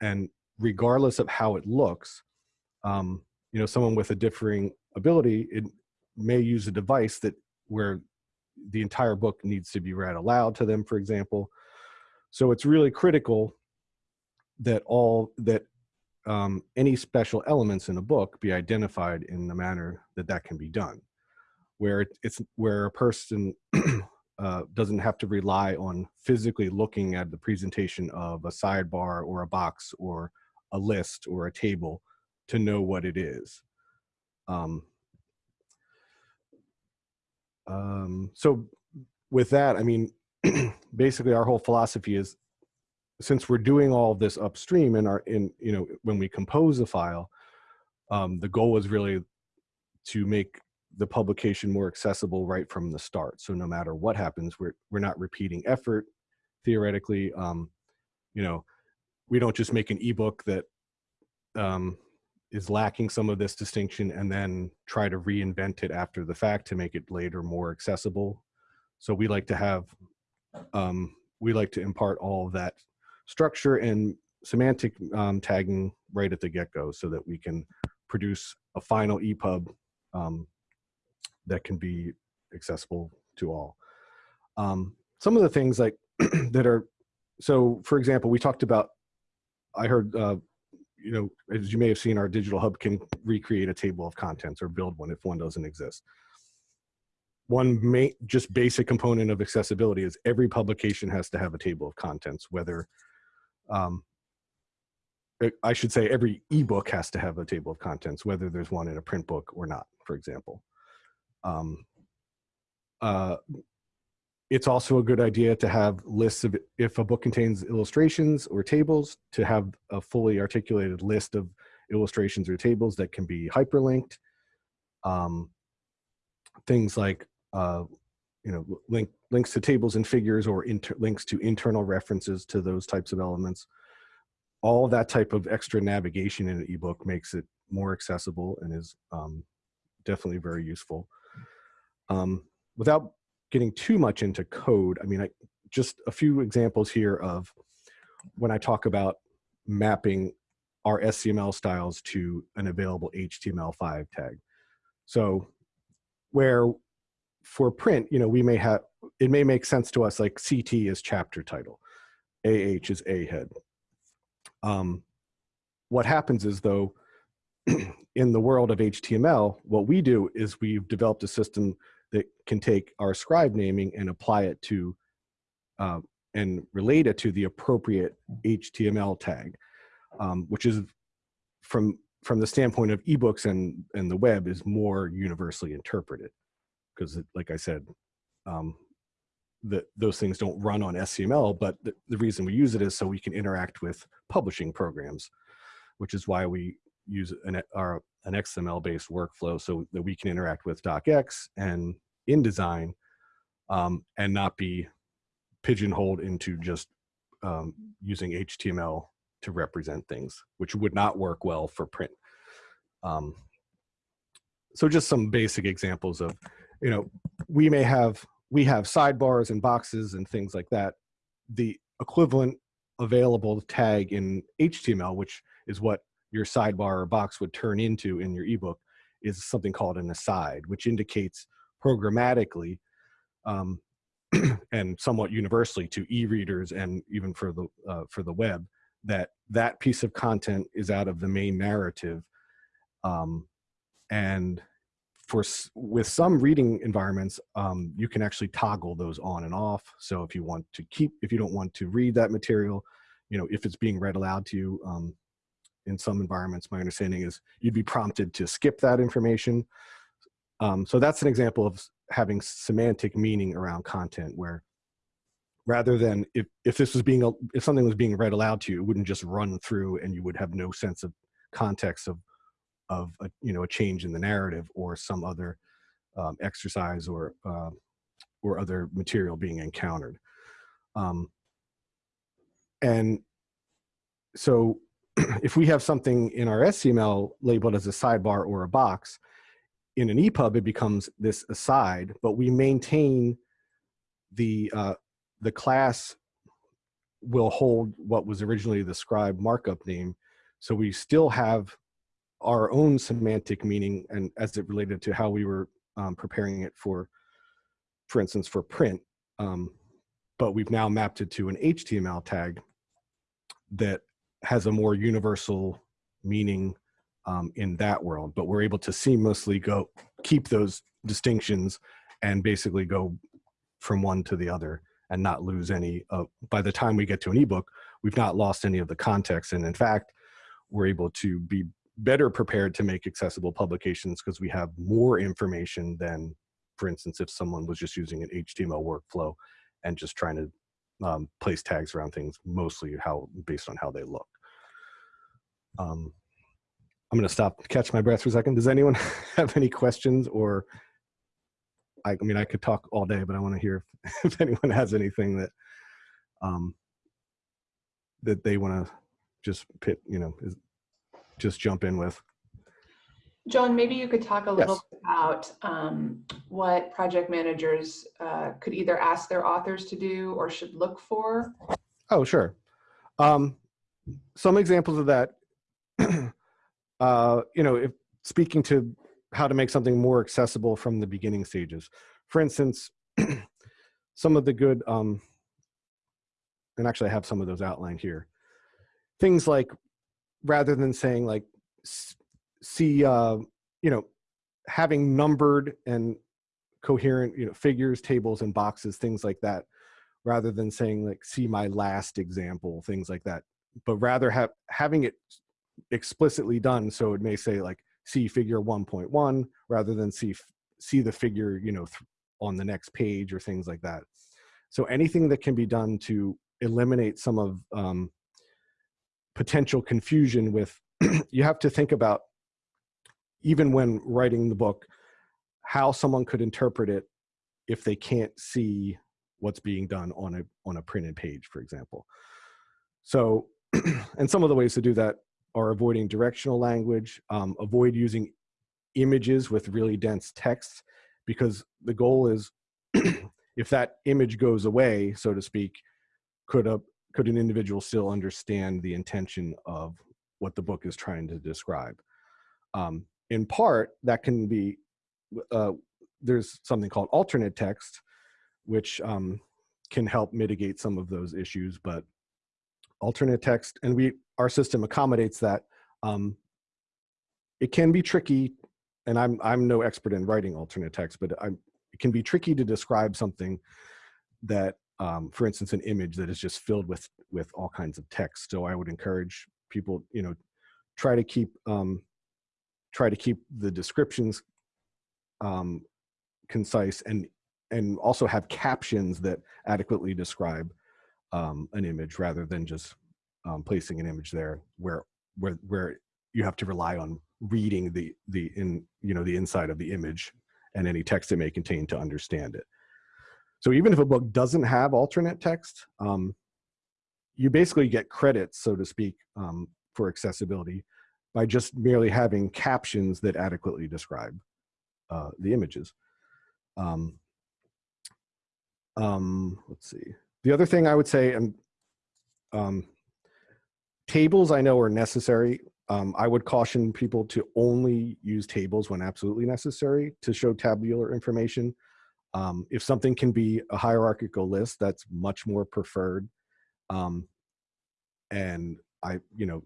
and regardless of how it looks um, you know someone with a differing ability it may use a device that where the entire book needs to be read aloud to them for example. So it's really critical that all that um, any special elements in a book be identified in the manner that that can be done. Where it, it's where a person [CLEARS THROAT] uh, doesn't have to rely on physically looking at the presentation of a sidebar or a box or a list or a table to know what it is. Um, um, so with that, I mean, [CLEARS THROAT] basically our whole philosophy is since we're doing all this upstream in our, in, you know, when we compose a file, um, the goal is really to make the publication more accessible right from the start. So no matter what happens, we're, we're not repeating effort theoretically. Um, you know, we don't just make an ebook that um, is lacking some of this distinction and then try to reinvent it after the fact to make it later more accessible. So we like to have, um, we like to impart all of that structure and semantic um, tagging right at the get-go so that we can produce a final EPUB um, that can be accessible to all. Um, some of the things like [CLEARS THROAT] that are, so for example, we talked about, I heard, uh, you know, as you may have seen, our digital hub can recreate a table of contents or build one if one doesn't exist. One main, just basic component of accessibility is every publication has to have a table of contents, whether, um, I should say every ebook has to have a table of contents, whether there's one in a print book or not, for example. Um, uh, it's also a good idea to have lists of, if a book contains illustrations or tables, to have a fully articulated list of illustrations or tables that can be hyperlinked. Um, things like, uh, you know, link, links to tables and figures or links to internal references to those types of elements. All that type of extra navigation in an ebook makes it more accessible and is um, definitely very useful. Um, without getting too much into code, I mean, I, just a few examples here of when I talk about mapping our SCML styles to an available HTML5 tag. So where for print, you know, we may have, it may make sense to us like CT is chapter title, AH is A head. Um, what happens is though, [CLEARS THROAT] in the world of HTML, what we do is we've developed a system that can take our scribe naming and apply it to uh, and relate it to the appropriate HTML tag, um, which is from from the standpoint of ebooks and and the web is more universally interpreted. Because like I said, um, that those things don't run on SCML, but the, the reason we use it is so we can interact with publishing programs, which is why we use an, our, an XML-based workflow so that we can interact with DocX and InDesign um, and not be pigeonholed into just um, using HTML to represent things, which would not work well for print. Um, so just some basic examples of, you know, we may have, we have sidebars and boxes and things like that. The equivalent available tag in HTML, which is what your sidebar or box would turn into in your ebook, is something called an aside, which indicates programmatically um, [CLEARS THROAT] and somewhat universally to e-readers and even for the uh, for the web that that piece of content is out of the main narrative um, and for with some reading environments um, you can actually toggle those on and off. So if you want to keep if you don't want to read that material you know if it's being read aloud to you um, in some environments my understanding is you'd be prompted to skip that information. Um, so that's an example of having semantic meaning around content where rather than if, if this was being if something was being read aloud to you it wouldn't just run through and you would have no sense of context of of a, you know a change in the narrative or some other um, exercise or uh, or other material being encountered. Um, and so [CLEARS THROAT] if we have something in our SCML labeled as a sidebar or a box, in an EPUB it becomes this aside, but we maintain the uh, the class will hold what was originally the scribe markup name. So we still have our own semantic meaning and as it related to how we were um, preparing it for, for instance, for print. Um, but we've now mapped it to an HTML tag that has a more universal meaning um, in that world, but we're able to seamlessly go keep those distinctions and basically go from one to the other and not lose any. Uh, by the time we get to an ebook, we've not lost any of the context, and in fact, we're able to be better prepared to make accessible publications because we have more information than, for instance, if someone was just using an HTML workflow and just trying to um, place tags around things, mostly how based on how they look. Um, I'm going to stop, catch my breath for a second. Does anyone [LAUGHS] have any questions or? I, I mean, I could talk all day, but I want to hear if, [LAUGHS] if anyone has anything that um, that they want to just pit, you know, is, just jump in with. John, maybe you could talk a little Yes. bit about um, what project managers uh, could either ask their authors to do or should look for. Oh, sure. Um, some examples of that, [CLEARS THROAT] uh, you know, if speaking to how to make something more accessible from the beginning stages. For instance, [CLEARS THROAT] some of the good, um, and actually I have some of those outlined here. Things like, rather than saying like, see, uh, you know, having numbered and coherent, you know, figures, tables, and boxes, things like that rather than saying like see my last example things like that but rather have having it explicitly done so it may say like see figure 1.1 rather than see see the figure you know th- on the next page or things like that. So anything that can be done to eliminate some of um, potential confusion with [CLEARS THROAT] you have to think about even when writing the book how someone could interpret it if they can't see what's being done on a on a printed page for example. So [CLEARS THROAT] and some of the ways to do that are avoiding directional language um, avoid using images with really dense text because the goal is [CLEARS THROAT] if that image goes away so to speak could a could an individual still understand the intention of what the book is trying to describe? Um, in part that can be uh, there's something called alternate text which um, can help mitigate some of those issues. But alternate text, and we our system accommodates that. Um, it can be tricky, and I'm I'm no expert in writing alternate text, but I'm, it can be tricky to describe something that, um, for instance, an image that is just filled with with all kinds of text. So I would encourage people, you know, try to keep um, try to keep the descriptions um, concise and and also have captions that adequately describe um, an image rather than just um, placing an image there where where where you have to rely on reading the the in you know the inside of the image and any text it may contain to understand it. So even if a book doesn't have alternate text, um, you basically get credits, so to speak, um, for accessibility by just merely having captions that adequately describe uh, the images. Um, um, let's see. The other thing I would say, and um, tables I know are necessary. Um, I would caution people to only use tables when absolutely necessary to show tabular information. Um, if something can be a hierarchical list, that's much more preferred. Um, and I, you know,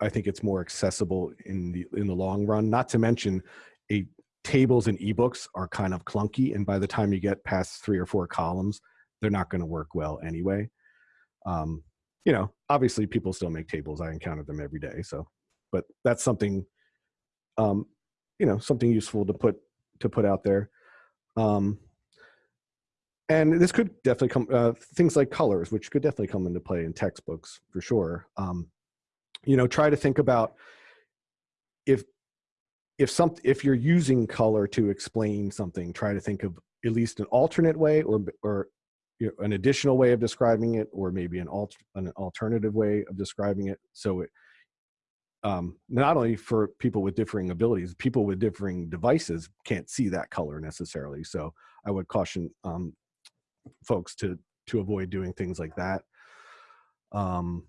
I think it's more accessible in the in the long run. Not to mention, a tables and ebooks are kind of clunky, and by the time you get past three or four columns, they're not going to work well anyway. Um, you know, obviously, people still make tables. I encounter them every day. So, but that's something, um, you know, something useful to put to put out there. Um, and this could definitely come uh, things like colors, which could definitely come into play in textbooks for sure. Um, you know, try to think about if if some if you're using color to explain something, try to think of at least an alternate way or or you know, an additional way of describing it, or maybe an alt an alternative way of describing it. So it um, not only for people with differing abilities, people with differing devices can't see that color necessarily. So I would caution um, folks to to avoid doing things like that. Um,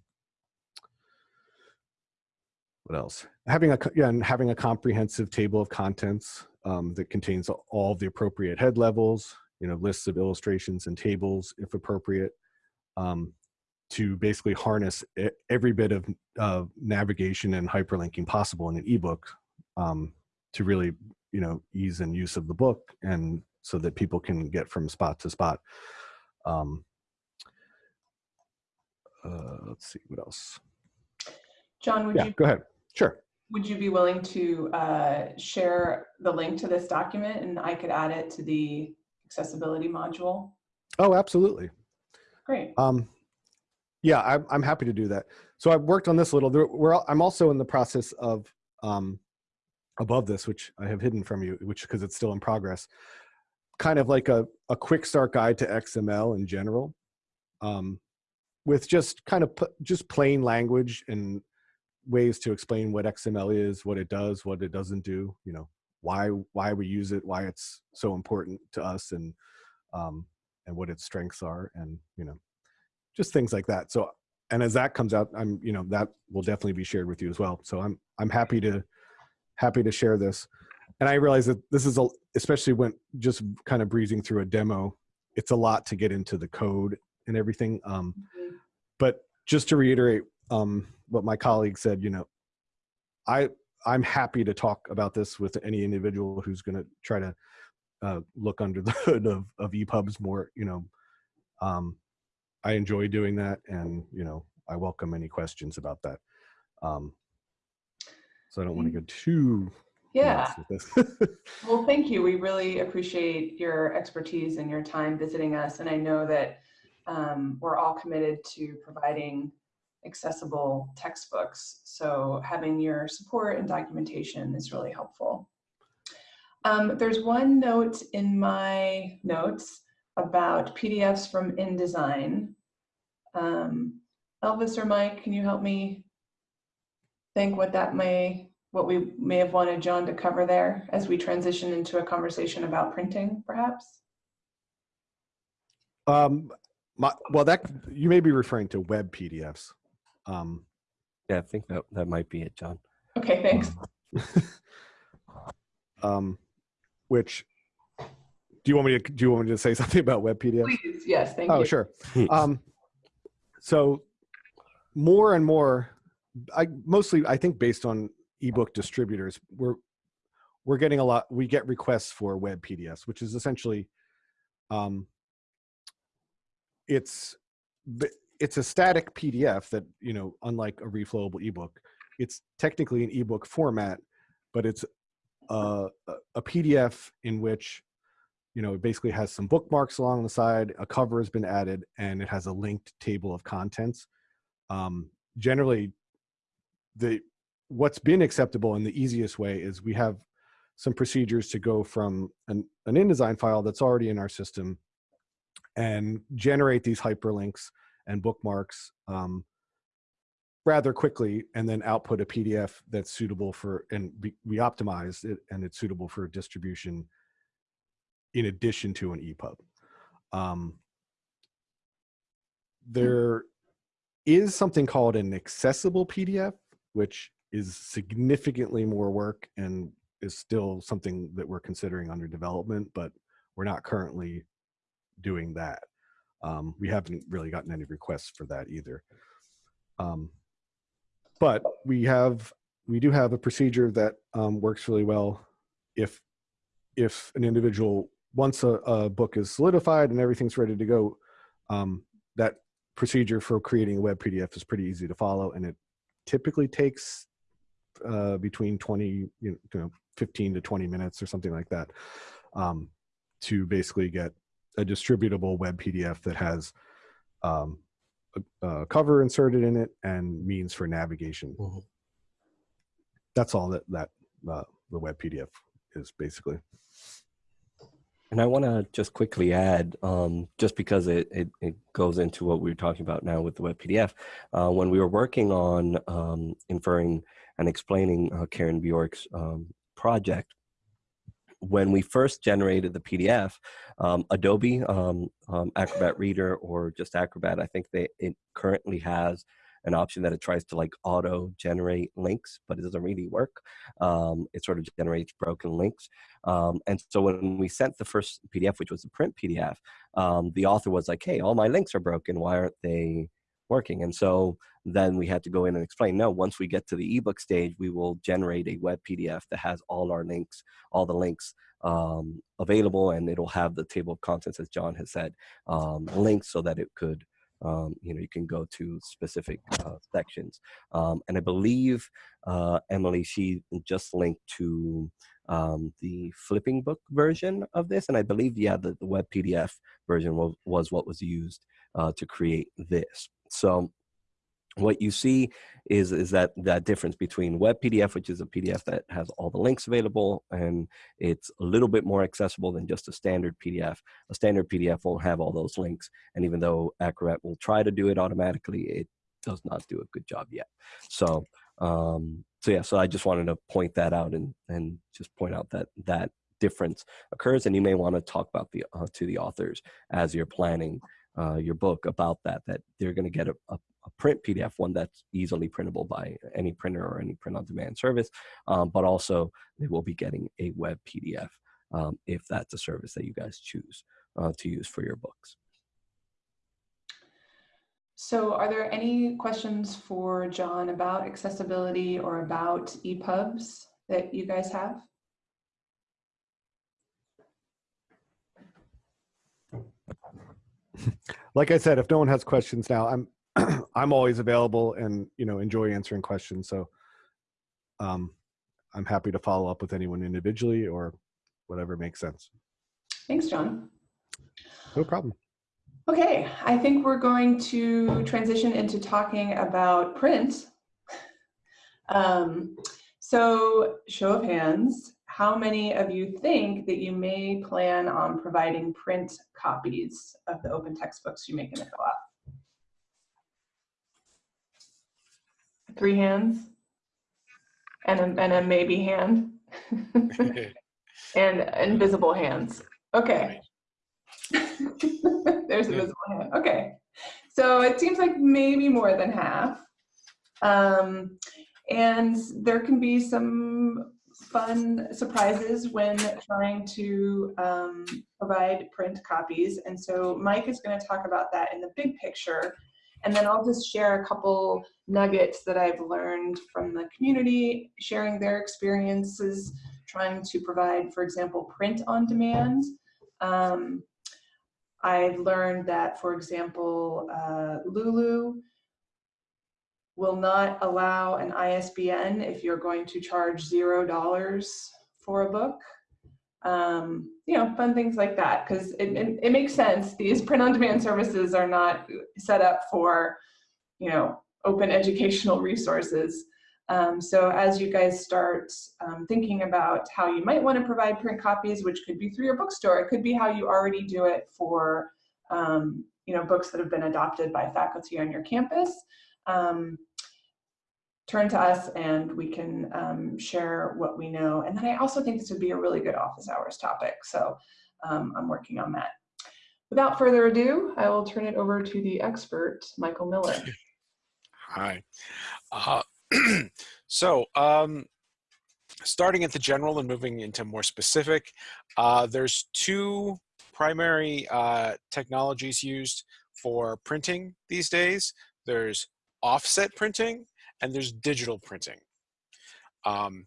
what else? Having a yeah, and having a comprehensive table of contents um, that contains all the appropriate head levels, you know, lists of illustrations and tables if appropriate, um, to basically harness every bit of uh, navigation and hyperlinking possible in an ebook um, to really, you know, ease and use of the book and so that people can get from spot to spot. Um, uh, let's see what else. John, would Yeah, you go ahead. Sure. would you be willing to uh, share the link to this document and I could add it to the accessibility module? Oh, absolutely. Great. Um, yeah, I'm, I'm happy to do that. So I've worked on this a little. There, we're, I'm also in the process of um, above this, which I have hidden from you, which because it's still in progress, kind of like a, a quick start guide to XML in general, um, with just kind of just plain language and ways to explain what XML is, what it does, what it doesn't do. You know, why why we use it, why it's so important to us, and um, and what its strengths are, and you know, just things like that. So, and as that comes out, I'm, you know, that will definitely be shared with you as well. So I'm, I'm happy to, happy to share this. And I realize that this is a, especially when just kind of breezing through a demo, it's a lot to get into the code and everything. Um, Mhm. but just to reiterate um, what my colleague said, you know, I, I'm happy to talk about this with any individual who's going to try to uh, look under the [LAUGHS] hood of, of EPUBs more, you know, um, I enjoy doing that, and you know, I welcome any questions about that. Um, so I don't want to go too Yeah. nuts with this. [LAUGHS] Well, thank you. We really appreciate your expertise and your time visiting us. And I know that um, we're all committed to providing accessible textbooks. So having your support and documentation is really helpful. Um, there's one note in my notes about PDFs from InDesign. Um, Elvis or Mike, can you help me think what that may, what we may have wanted John to cover there as we transition into a conversation about printing, perhaps? um, my, well, that you may be referring to web PDFs. Um, Yeah, I think that, that might be it, John. Okay, thanks. um, [LAUGHS] which do you want me to do you want me to say [LAUGHS] something about web PDFs? Please, yes, thank Oh, you. Oh, sure. Um, so more and more, I mostly I think based on ebook distributors, we're we're getting a lot. We get requests for web PDFs, which is essentially, um, it's b- it's a static PDF that you know, unlike a reflowable ebook, it's technically an ebook format, but it's a, a- PDF in which you know, it basically has some bookmarks along the side, a cover has been added, and it has a linked table of contents. Um, generally, the what's been acceptable and the easiest way is we have some procedures to go from an, an InDesign file that's already in our system and generate these hyperlinks and bookmarks um, rather quickly and then output a PDF that's suitable for, and we, we optimize it and it's suitable for distribution in addition to an EPUB. Um, there is something called an accessible PDF, which is significantly more work and is still something that we're considering under development, but we're not currently doing that. Um, we haven't really gotten any requests for that either. Um, but we have we do have a procedure that um, works really well if if an individual once a, a book is solidified and everything's ready to go um, that procedure for creating a web pdf is pretty easy to follow and it typically takes uh, between 20 you know 15 to 20 minutes or something like that um, to basically get a distributable web pdf that has um, a, a cover inserted in it and means for navigation Mhm. that's all that that uh, the web pdf is basically And I want to just quickly add, um, just because it, it, it goes into what we were talking about now with the web PDF, uh, when we were working on um, inferring and explaining uh, Karen Bjork's um, project, when we first generated the PDF, um, Adobe um, um, Acrobat Reader or just Acrobat, I think they it currently has an option that it tries to like auto generate links, but it doesn't really work. Um, it sort of generates broken links. Um, and so when we sent the first PDF, which was a print PDF, um, the author was like, hey, all my links are broken. Why aren't they working? And so then we had to go in and explain, no, once we get to the ebook stage, we will generate a web PDF that has all our links, all the links um, available, and it'll have the table of contents, as John has said, um, links so that it could um, you know, you can go to specific uh, sections. Um, and I believe uh, Emily, she just linked to um, the flipping book version of this. And I believe, yeah, the, the web PDF version was, was what was used uh, to create this. So what you see is is that that difference between web pdf which is a pdf that has all the links available and it's a little bit more accessible than just a standard pdf a standard pdf won't have all those links and even though acrobat will try to do it automatically it does not do a good job yet. So um so yeah so i just wanted to point that out and and just point out that that difference occurs and you may want to talk about the uh, to the authors as you're planning uh, your book about that that they're going to get a, a a print PDF, one that's easily printable by any printer or any print on demand service, um, but also they will be getting a web PDF um, if that's a service that you guys choose uh, to use for your books. So are there any questions for John about accessibility or about EPUBs that you guys have? Like i said if no one has questions now i'm [CLEARS THROAT] i'm always available and you know enjoy answering questions so um i'm happy to follow up with anyone individually or whatever makes sense Thanks, John. no problem Okay, I think we're going to transition into talking about print. [LAUGHS] Um, so show of hands, how many of you think that you may plan on providing print copies of the open textbooks you make in the co-op? Three hands? And a, and a maybe hand? [LAUGHS] and invisible hands. Okay. [LAUGHS] There's a visible hand. Okay. So it seems like maybe more than half. Um, and there can be some fun surprises when trying to um, provide print copies. And so Mike is going to talk about that in the big picture. And then I'll just share a couple nuggets that I've learned from the community, sharing their experiences, trying to provide, for example, print on demand. Um, I've learned that, for example, uh, Lulu will not allow an ISBN if you're going to charge zero dollars for a book. Um, you know, fun things like that, because it, it, it makes sense. These print-on-demand services are not set up for, you know, open educational resources. Um, so as you guys start um, thinking about how you might want to provide print copies, which could be through your bookstore, it could be how you already do it for um, you know, books that have been adopted by faculty on your campus, um, turn to us and we can um, share what we know. And then I also think this would be a really good office hours topic. So um, I'm working on that. Without further ado, I will turn it over to the expert, Michael Miller. [LAUGHS] Hi. Uh, [CLEARS THROAT] so um, starting at the general and moving into more specific, uh, there's two primary uh, technologies used for printing these days. There's offset printing and there's digital printing. Um,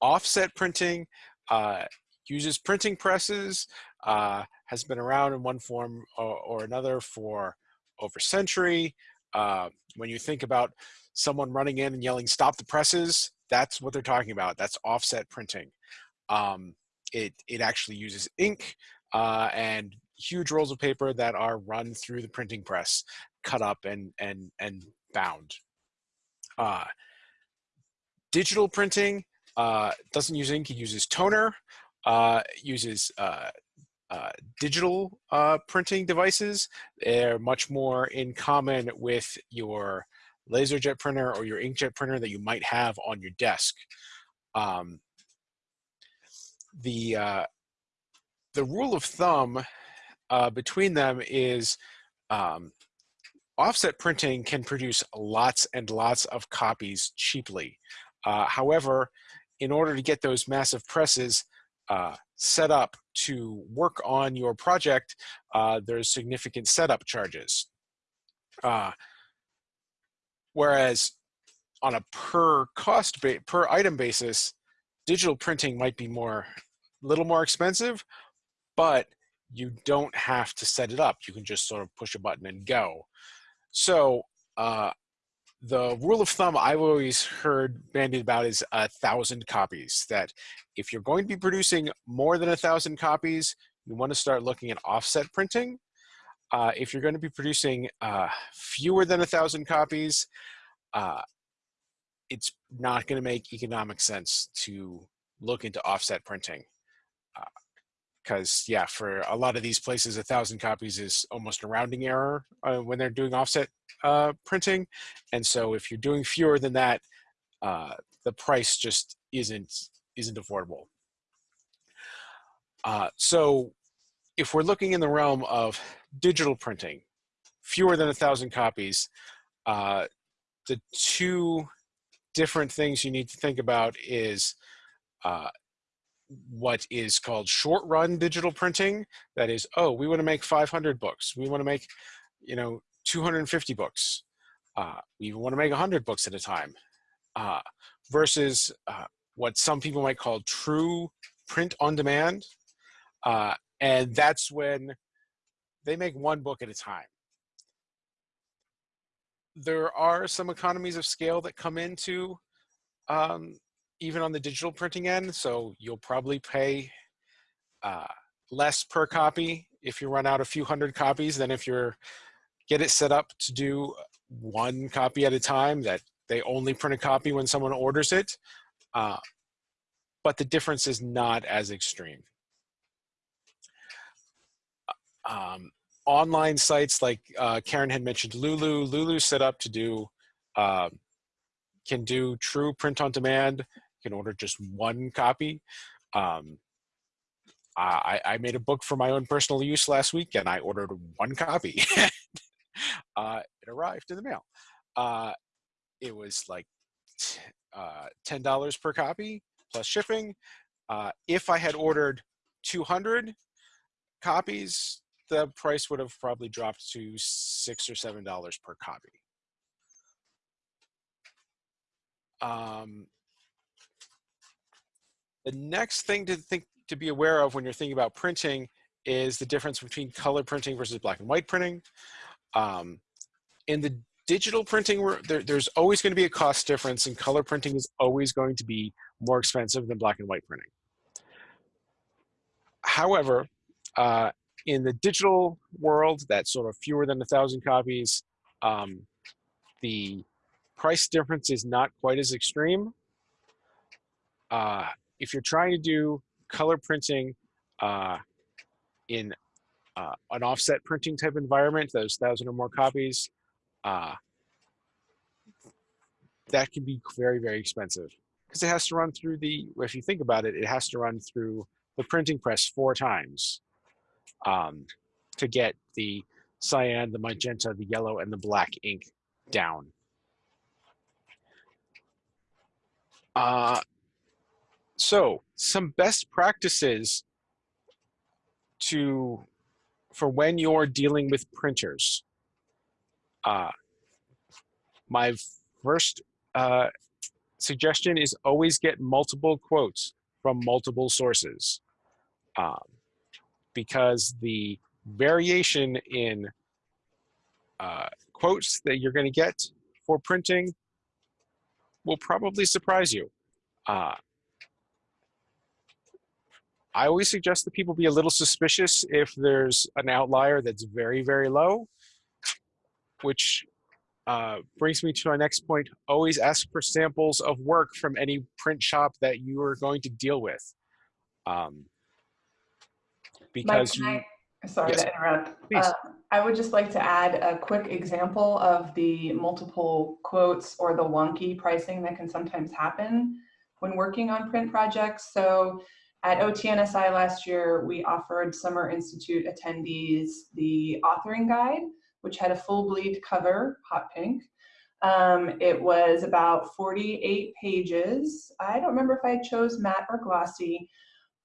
offset printing uh, uses printing presses, uh, has been around in one form or, or another for over a century. Uh, when you think about someone running in and yelling, stop the presses, that's what they're talking about. That's offset printing. Um, it, it actually uses ink uh, and huge rolls of paper that are run through the printing press, cut up and, and, and bound. Uh, digital printing uh, doesn't use ink, it uses toner, uh, uses uh, uh, digital uh, printing devices. They're much more in common with your laserjet printer or your inkjet printer that you might have on your desk. Um, the, the rule of thumb between them is um, offset printing can produce lots and lots of copies cheaply. Uh, however, in order to get those massive presses uh, set up to work on your project, uh, there's significant setup charges. Uh, whereas on a per cost per item basis, digital printing might be more, a little more expensive, but you don't have to set it up. You can just sort of push a button and go. So uh, the rule of thumb I've always heard bandied about is a thousand copies. That if you're going to be producing more than a thousand copies, you want to start looking at offset printing. Uh, if you're going to be producing uh, fewer than a thousand copies, uh, it's not going to make economic sense to look into offset printing. Because, yeah, for a lot of these places, a thousand copies is almost a rounding error uh, when they're doing offset uh, printing. And so if you're doing fewer than that, uh, the price just isn't, isn't affordable. Uh, so if we're looking in the realm of digital printing, fewer than a thousand copies, uh, the two different things you need to think about is uh, what is called short run digital printing. That is, oh, we want to make 500 books. We want to make, you know, 250 books. Uh, we even want to make 100 books at a time. Uh, versus uh, what some people might call true print on demand. Uh, and that's when they make one book at a time. There are some economies of scale that come into um, even on the digital printing end. So you'll probably pay uh, less per copy if you run out a few hundred copies than if you're get it set up to do one copy at a time that they only print a copy when someone orders it. Uh, but the difference is not as extreme. Um, online sites like uh, Karen had mentioned Lulu, Lulu set up to do, uh, can do true print on demand, can order just one copy. Um, I, I made a book for my own personal use last week and I ordered one copy. [LAUGHS] uh, it arrived in the mail. Uh, it was like uh, $10 per copy plus shipping. Uh, if I had ordered 200 copies, the price would have probably dropped to six or seven dollars per copy. Um, the next thing to think to be aware of when you're thinking about printing is the difference between color printing versus black and white printing. Um, in the digital printing, there, there's always going to be a cost difference, and color printing is always going to be more expensive than black and white printing. However, uh, in the digital world, that's sort of fewer than a thousand copies, um, the price difference is not quite as extreme. Uh, if you're trying to do color printing uh, in uh, an offset printing type environment, those thousand or more copies, uh, that can be very, very expensive because it has to run through the, if you think about it, it has to run through the printing press four times um, to get the cyan, the magenta, the yellow, and the black ink down. Uh, so some best practices to for when you're dealing with printers. Uh, my first uh, suggestion is always get multiple quotes from multiple sources um, because the variation in uh, quotes that you're going to get for printing will probably surprise you. Uh, I always suggest that people be a little suspicious if there's an outlier that's very, very low, which uh, brings me to my next point. Always ask for samples of work from any print shop that you are going to deal with. Um, Mike, because can I- sorry Yes. to interrupt. Uh, I would just like to add a quick example of the multiple quotes or the wonky pricing that can sometimes happen when working on print projects. So at OTNSI last year, we offered Summer Institute attendees the authoring guide, which had a full bleed cover, hot pink. Um, it was about 48 pages. I don't remember if I chose matte or glossy,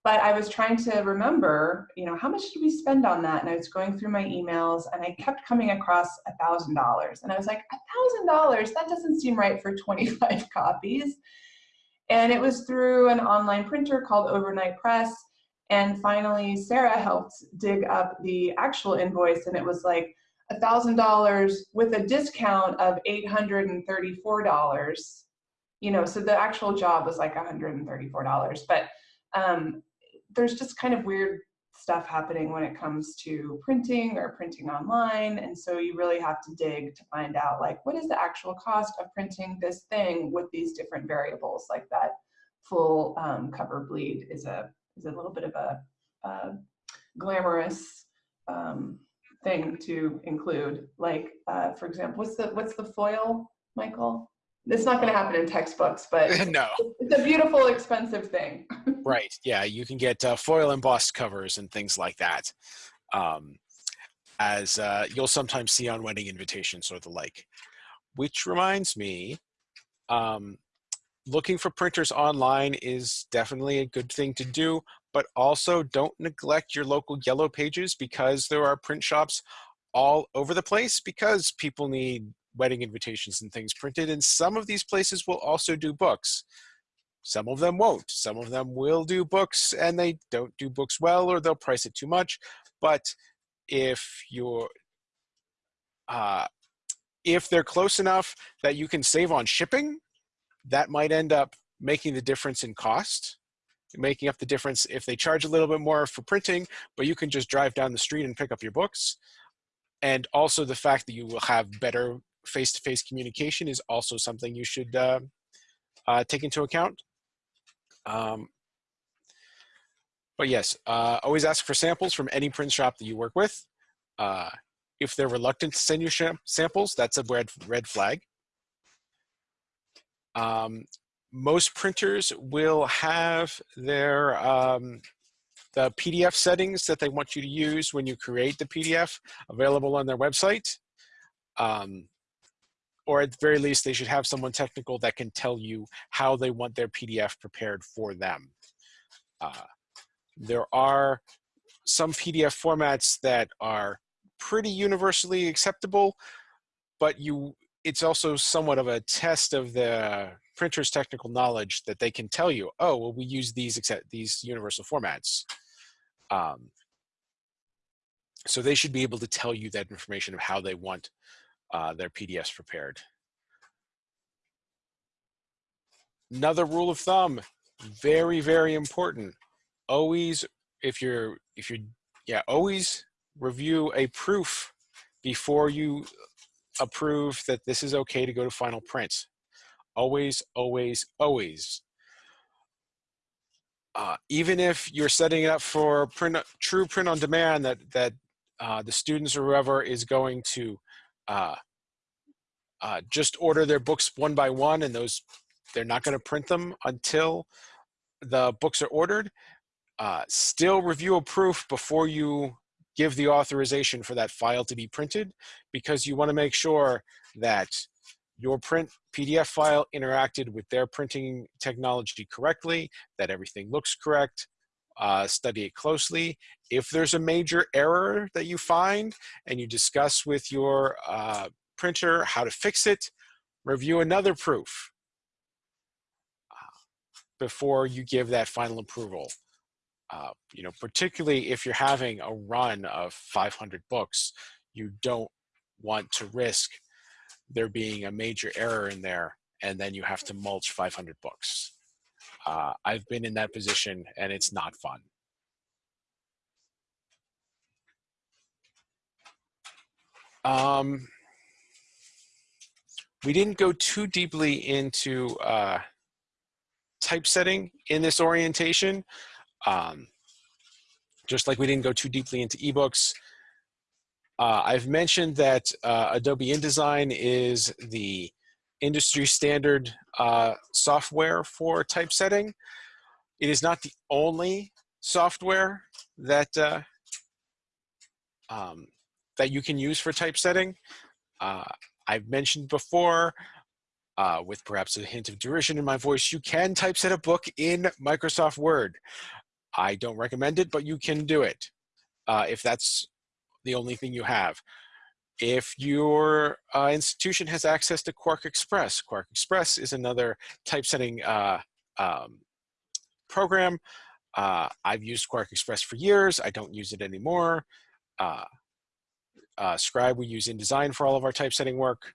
but I was trying to remember, you know, how much did we spend on that? And I was going through my emails and I kept coming across a thousand dollars. And I was like, a thousand dollars, that doesn't seem right for 25 [LAUGHS] copies. And it was through an online printer called Overnight Press. And finally, Sarah helped dig up the actual invoice and it was like a thousand dollars with a discount of $834. You know, so the actual job was like $134. But um, there's just kind of weird stuff happening when it comes to printing or printing online. And so you really have to dig to find out like, what is the actual cost of printing this thing with these different variables like that full um, cover bleed is a, is a little bit of a, glamorous um, thing to include. Like, uh, for example, what's the, what's the foil, Michael? It's not gonna happen in textbooks, but [LAUGHS] no, it's a beautiful, expensive thing. [LAUGHS] right. Yeah, you can get uh, foil embossed covers and things like that. Um, as uh, you'll sometimes see on wedding invitations or the like. Which reminds me, um, looking for printers online is definitely a good thing to do, but also don't neglect your local yellow pages because there are print shops all over the place because people need wedding invitations and things printed. And some of these places will also do books. Some of them won't. Some of them will do books and they don't do books well or they'll price it too much. But if you're, uh, if they're close enough that you can save on shipping, that might end up making the difference in cost, making up the difference if they charge a little bit more for printing, but you can just drive down the street and pick up your books. And also the fact that you will have better face-to-face communication is also something you should uh, uh, take into account. Um, but yes, uh, always ask for samples from any print shop that you work with. Uh, if they're reluctant to send you samples, that's a red, red flag. Um, most printers will have their um, the PDF settings that they want you to use when you create the PDF available on their website. Um, or at the very least, they should have someone technical that can tell you how they want their PDF prepared for them. Uh, there are some PDF formats that are pretty universally acceptable, but you it's also somewhat of a test of the printer's technical knowledge that they can tell you, oh, well, we use these these universal formats. Um, so they should be able to tell you that information of how they want uh, their PDFs prepared. Another rule of thumb, very, very important. Always, if you're, if you're, yeah, always review a proof before you approve that this is okay to go to final print. Always, always, always. Uh, even if you're setting it up for print, true print on demand that, that uh, the students or whoever is going to uh, uh, just order their books one by one and those, they're not gonna print them until the books are ordered. Uh, still review a proof before you give the authorization for that file to be printed because you want to make sure that your print PDF file interacted with their printing technology correctly, that everything looks correct, uh, study it closely. If there's a major error that you find and you discuss with your uh, printer how to fix it, review another proof uh, before you give that final approval. Uh, you know, particularly if you're having a run of 500 books, you don't want to risk there being a major error in there and then you have to mulch 500 books. Uh, I've been in that position and it's not fun. Um, we didn't go too deeply into uh, typesetting in this orientation. Um, just like we didn't go too deeply into ebooks. Uh, I've mentioned that uh, Adobe InDesign is the industry standard uh, software for typesetting. It is not the only software that uh, um, that you can use for typesetting. Uh, I've mentioned before, uh, with perhaps a hint of derision in my voice, you can typeset a book in Microsoft Word. I don't recommend it, but you can do it uh, if that's the only thing you have. If your uh, institution has access to QuarkXPress, Quark Express is another typesetting uh, um, program. Uh, I've used QuarkXPress for years. I don't use it anymore. Uh, uh, Scribe we use InDesign for all of our typesetting work.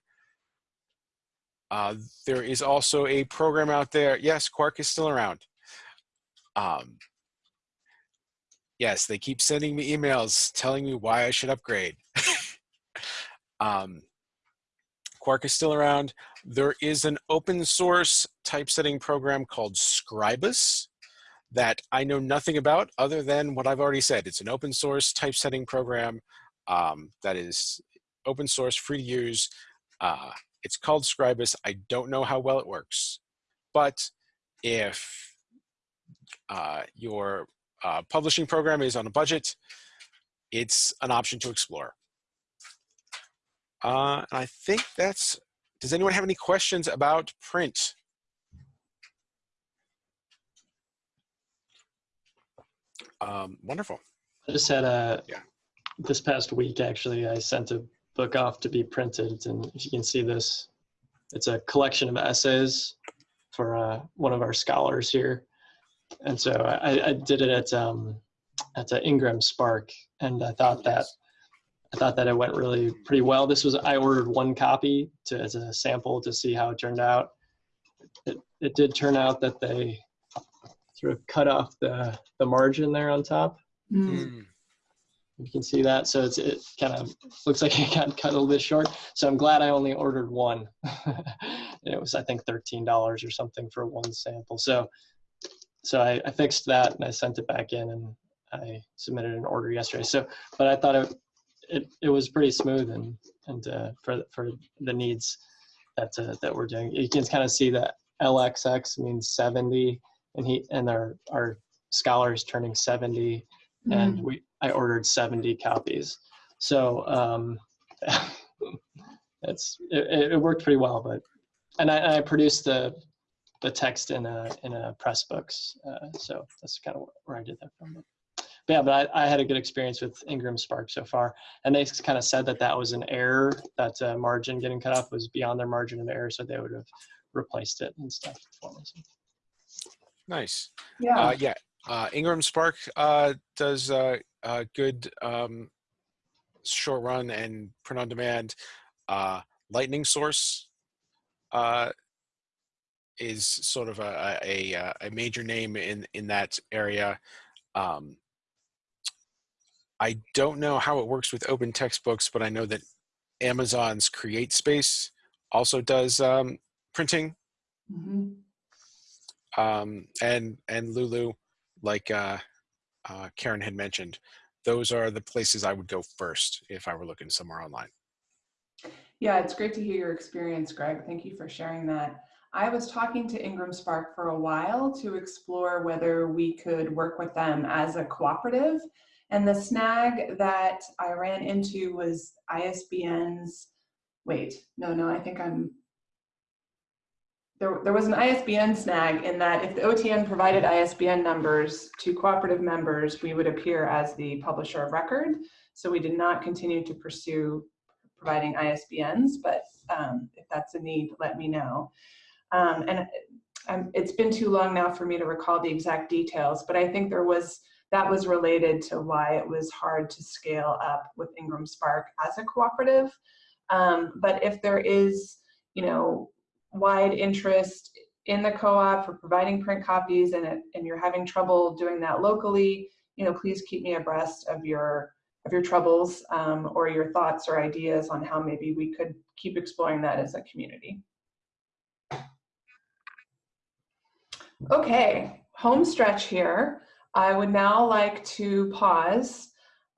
Uh, there is also a program out there. Yes, Quark is still around. Um, yes, they keep sending me emails telling me why I should upgrade. [LAUGHS] um, Quark is still around. There is an open source typesetting program called Scribus that I know nothing about other than what I've already said. It's an open source typesetting program um, that is open source, free to use. Uh, it's called Scribus. I don't know how well it works, but if uh, your uh, publishing program is on a budget, it's an option to explore. Uh, and I think that's, does anyone have any questions about print? Um, wonderful. I just had a, Yeah. this past week, actually, I sent a book off to be printed. And if you can see this, it's a collection of essays for uh, one of our scholars here. And so I, I did it at, um, at uh, IngramSpark. And I thought that, I thought that it went really pretty well. This was, I ordered one copy to, as a sample to see how it turned out. It, it did turn out that they sort of cut off the, the margin there on top. Mm. You can see that. So it's, it kind of looks like [LAUGHS] it got cut a little bit short. So I'm glad I only ordered one. [LAUGHS] it was, I think, $13 or something for one sample. So, so I, I fixed that and I sent it back in and I submitted an order yesterday. So, but I thought it, it, it was pretty smooth and, and uh, for, for the needs that, uh, that we're doing. You can kind of see that LXX means 70 and he, and our, our scholar is turning 70 and we I ordered 70 copies. So um, [LAUGHS] it's it, it, worked pretty well. But and I, I, produced the the text in a in a Pressbooks. Uh, so that's kind of where I did that from. But yeah, but I, I, had a good experience with IngramSpark so far, and they kind of said that that was an error. That uh, margin getting cut off was beyond their margin of error, so they would have replaced it and stuff for me. Nice. Yeah. Uh, yeah. Uh, IngramSpark uh, does uh, good um, short run and print on demand. Uh, Lightning Source uh, is sort of a, a, a, major name in, in that area. Um, I don't know how it works with open textbooks, but I know that Amazon's CreateSpace also does um, printing. Mm -hmm. um, and and Lulu like uh, uh, Karen had mentioned, those are the places I would go first if I were looking somewhere online. Yeah, it's great to hear your experience, Greg. Thank you for sharing that. I was talking to IngramSpark for a while to explore whether we could work with them as a cooperative. And the snag that I ran into was ISBN's, wait, no, no, I think I'm there, there was an ISBN snag in that if the OTN provided ISBN numbers to cooperative members, we would appear as the publisher of record. So we did not continue to pursue providing ISBNs, but um, if that's a need, let me know. Um, and um, it's been too long now for me to recall the exact details, but I think there was, that was related to why it was hard to scale up with IngramSpark as a cooperative. Um, but if there is, you know, wide interest in the co-op for providing print copies and, it, and you're having trouble doing that locally, you know, please keep me abreast of your of your troubles um, or your thoughts or ideas on how maybe we could keep exploring that as a community. Okay, home stretch here. I would now like to pause.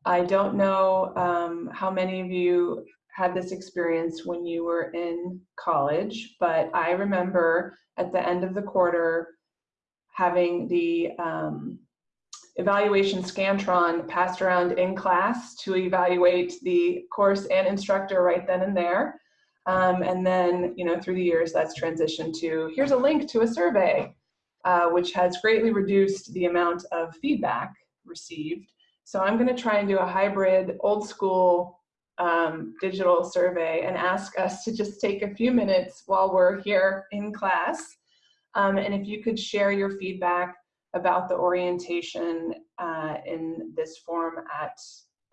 I don't know um, how many of you had this experience when you were in college, but I remember at the end of the quarter having the um, evaluation Scantron passed around in class to evaluate the course and instructor right then and there. Um, and then, you know, through the years, that's transitioned to here's a link to a survey, uh, which has greatly reduced the amount of feedback received. So I'm going to try and do a hybrid, old school um, digital survey and ask us to just take a few minutes while we're here in class. Um, and if you could share your feedback about the orientation uh, in this form at,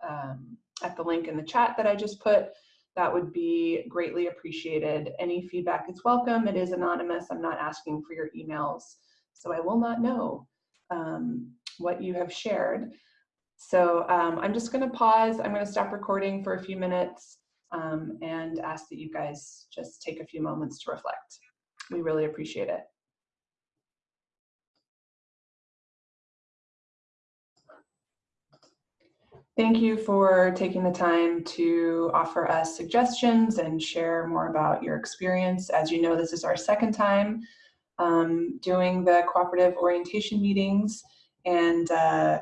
um, at the link in the chat that I just put, that would be greatly appreciated. Any feedback is welcome. It is anonymous. I'm not asking for your emails, so I will not know um, what you have shared. So um, I'm just gonna pause. I'm gonna stop recording for a few minutes um, and ask that you guys just take a few moments to reflect. We really appreciate it. Thank you for taking the time to offer us suggestions and share more about your experience. As you know, this is our second time um, doing the cooperative orientation meetings. And uh,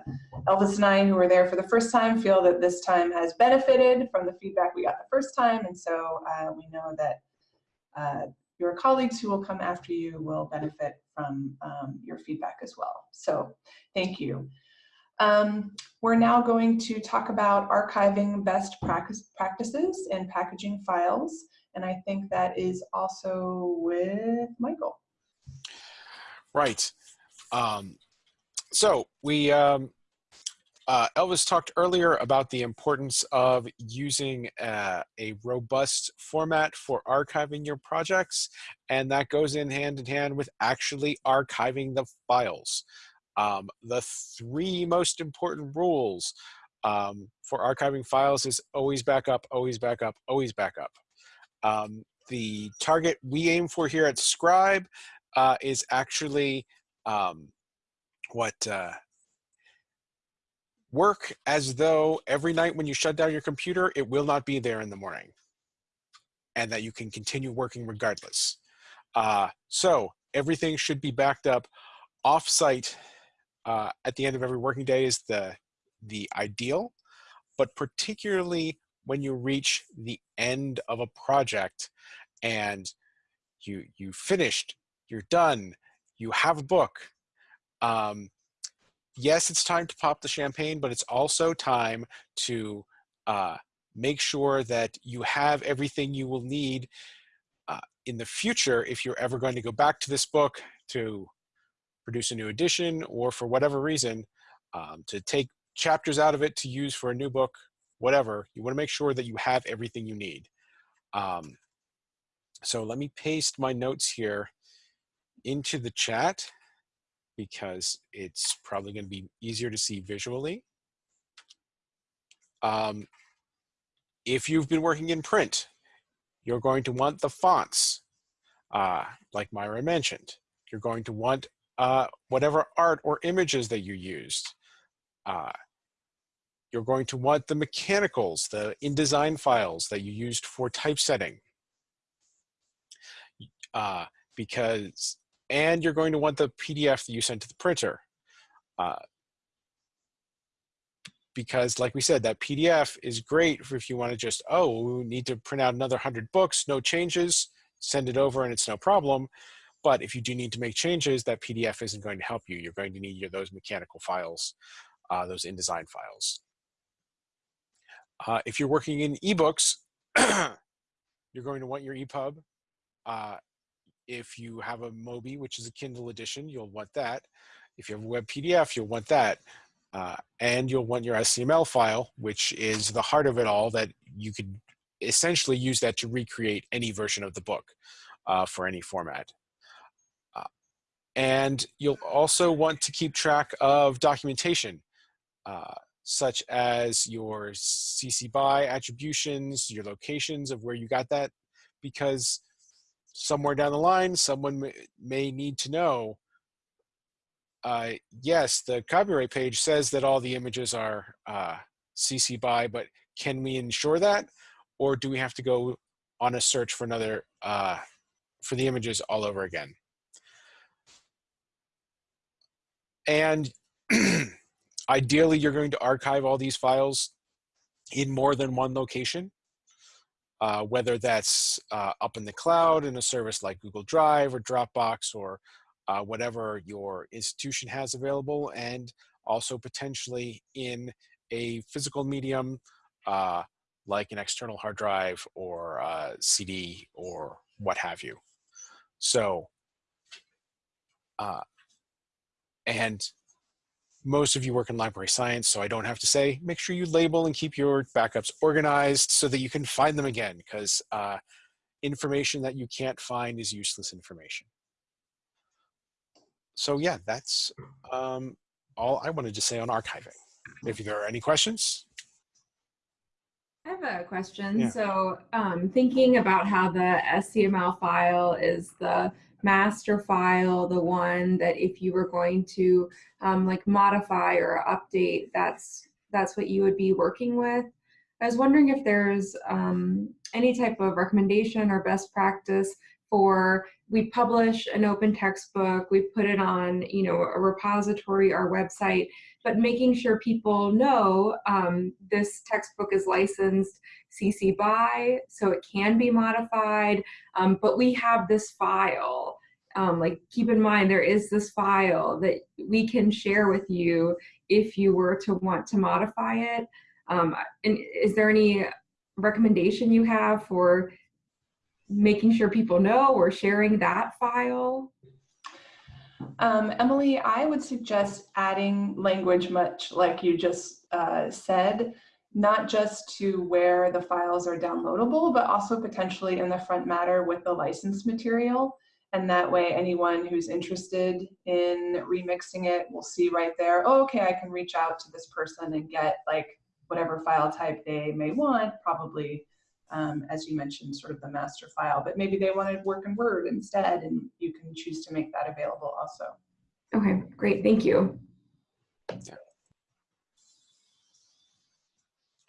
Elvis and I, who were there for the first time, feel that this time has benefited from the feedback we got the first time. And so uh, we know that uh, your colleagues who will come after you will benefit from um, your feedback as well. So thank you. Um, we're now going to talk about archiving best practice, practices and packaging files. And I think that is also with Michael. Right. Um, so we, um, uh, Elvis talked earlier about the importance of using uh, a robust format for archiving your projects, and that goes in hand in hand with actually archiving the files. Um, the three most important rules um, for archiving files is always back up, always back up, always back up. Um, the target we aim for here at Scribe uh, is actually um, what uh, work as though every night when you shut down your computer, it will not be there in the morning and that you can continue working regardless. Uh, so everything should be backed up off-site uh, at the end of every working day is the, the ideal, but particularly when you reach the end of a project and you, you finished, you're done, you have a book. Um, yes, it's time to pop the champagne, but it's also time to uh, make sure that you have everything you will need uh, in the future if you're ever going to go back to this book to produce a new edition or for whatever reason um, to take chapters out of it to use for a new book, whatever, you wanna make sure that you have everything you need. Um, so let me paste my notes here into the chat because it's probably gonna be easier to see visually. Um, if you've been working in print, you're going to want the fonts, uh, like Myra mentioned. You're going to want uh, whatever art or images that you used. Uh, you're going to want the mechanicals, the InDesign files that you used for typesetting. Uh, because, and you're going to want the PDF that you sent to the printer. Uh, because like we said, that PDF is great if you want to just, oh, we need to print out another 100 books, no changes, send it over and it's no problem. but if you do need to make changes, that PDF isn't going to help you. You're going to need your, those mechanical files, uh, those InDesign files. Uh, if you're working in ebooks, [CLEARS THROAT] you're going to want your EPUB. Uh, if you have a Mobi, which is a Kindle edition, you'll want that. If you have a web PDF, you'll want that. Uh, and you'll want your SCML file, which is the heart of it all that you could essentially use that to recreate any version of the book uh, for any format. Uh, and you'll also want to keep track of documentation, uh, such as your CC BY attributions, your locations of where you got that, because somewhere down the line, someone may, need to know uh, yes, the copyright page says that all the images are uh, CC BY, but can we ensure that? Or do we have to go on a search for another, uh, for the images all over again? And [CLEARS THROAT] ideally, you're going to archive all these files in more than one location, uh, whether that's uh, up in the cloud in a service like Google Drive or Dropbox or uh, whatever your institution has available and also potentially in a physical medium uh, like an external hard drive or a CD or what have you. So, uh, and most of you work in library science, so I don't have to say, make sure you label and keep your backups organized so that you can find them again because uh, information that you can't find is useless information so yeah, that's um, all I wanted to say on archiving. If there are any questions. I have a question. Yeah. So um, thinking about how the SCML file is the master file, the one that if you were going to um, like modify or update, that's that's what you would be working with. I was wondering if there's um, any type of recommendation or best practice for we publish an open textbook. We put it on you know a repository our website. But making sure people know um, this textbook is licensed cc by so it can be modified. Um, but we have this file. Um, like keep in mind there is this file that we can share with you if you were to want to modify it. Um, and is there any recommendation you have for making sure people know or sharing that file? Um, Emily, I would suggest adding language much like you just uh, said, not just to where the files are downloadable, but also potentially in the front matter with the license material. And that way anyone who's interested in remixing it will see right there, oh, okay, I can reach out to this person and get like whatever file type they may want, probably um, as you mentioned, sort of the master file, but maybe they wanted to work in Word instead, and you can choose to make that available also. Okay, great, thank you.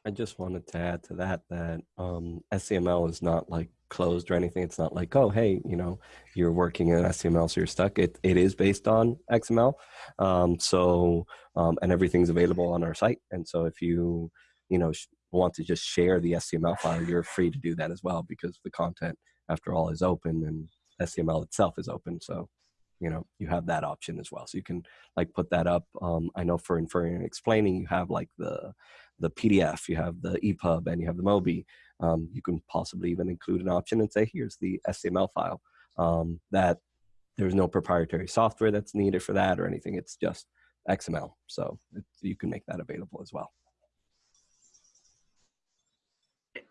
I just wanted to add to that that um, SCML is not like closed or anything. It's not like, oh, hey, you know, you're working in SCML, so you're stuck. It, it is based on XML. Um, so, um, and everything's available on our site. And so if you, you know, want to just share the SCML file, you're free to do that as well because the content, after all, is open and SCML itself is open. So, you know, you have that option as well. So you can like put that up. Um, I know for inferring and explaining, you have like the the PDF, you have the EPUB, and you have the Mobi. Um, you can possibly even include an option and say, here's the SCML file. Um, that there's no proprietary software that's needed for that or anything. It's just XML. So you can make that available as well.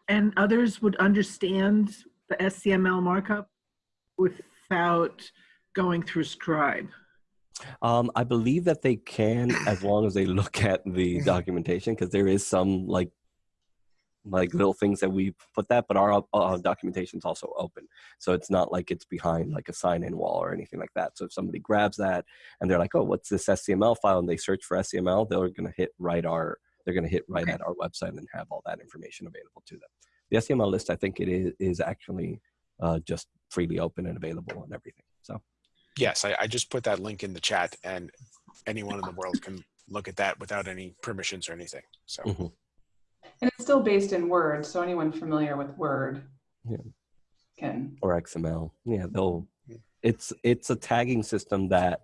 And others would understand the SCML markup without going through Scribe. Um, I believe that they can as long as they look at the documentation because there is some like like little things that we put that, but our uh, documentation is also open. So it's not like it's behind like a sign-in wall or anything like that. So if somebody grabs that and they're like, oh, what's this SCML file? And they search for SCML, they're going to hit right our, they're going to hit right Okay. at our website and have all that information available to them. The SCML list, I think it is, is actually uh, just freely open and available on everything. So. Yes, I, I just put that link in the chat and anyone in the world can look at that without any permissions or anything. So Mhm. And it's still based in Word, so anyone familiar with Word Yeah. can. or XML. Yeah, they'll it's it's a tagging system that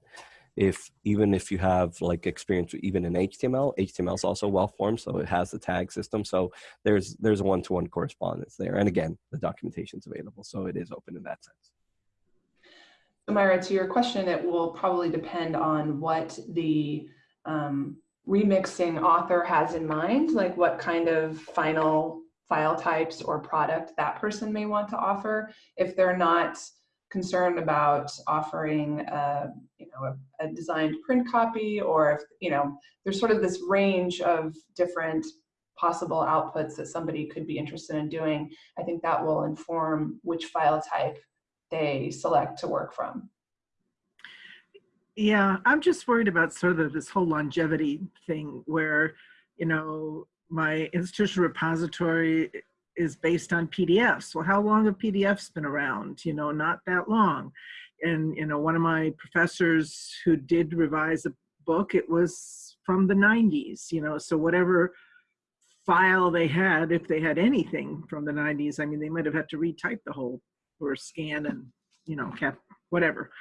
if even if you have like experience even in HTML, HTML is also well formed, so it has the tag system. So there's there's a one to one correspondence there, and again, the documentation is available, so it is open in that sense. So Myra, to your question, it will probably depend on what the um, remixing author has in mind, like what kind of final file types or product that person may want to offer. If they're not concerned about offering a, you know, a, a designed print copy or if, you know, there's sort of this range of different possible outputs that somebody could be interested in doing, I think that will inform which file type they select to work from. Yeah, I'm just worried about sort of this whole longevity thing where, you know, my institutional repository is based on PDFs. Well, how long have PDFs been around? You know, not that long. And, you know, one of my professors who did revise a book, it was from the 90s, you know, so whatever file they had, if they had anything from the 90s, I mean, they might have had to retype the whole or scan and, you know, cap, whatever.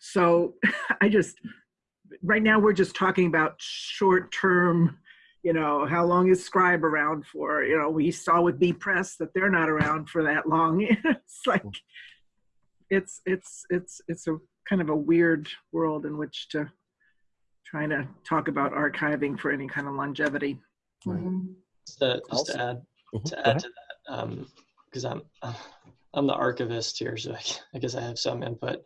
So [LAUGHS] I just, right now we're just talking about short term, you know, how long is Scribe around for? You know, we saw with Bepress that they're not around for that long. [LAUGHS] it's like, it's, it's, it's, it's a kind of a weird world in which to try to talk about archiving for any kind of longevity. Right. Mhm. Just to, just Also- to add Mhm, to add ahead. to that, because I'm I'm the archivist here, so I, I guess I have some input.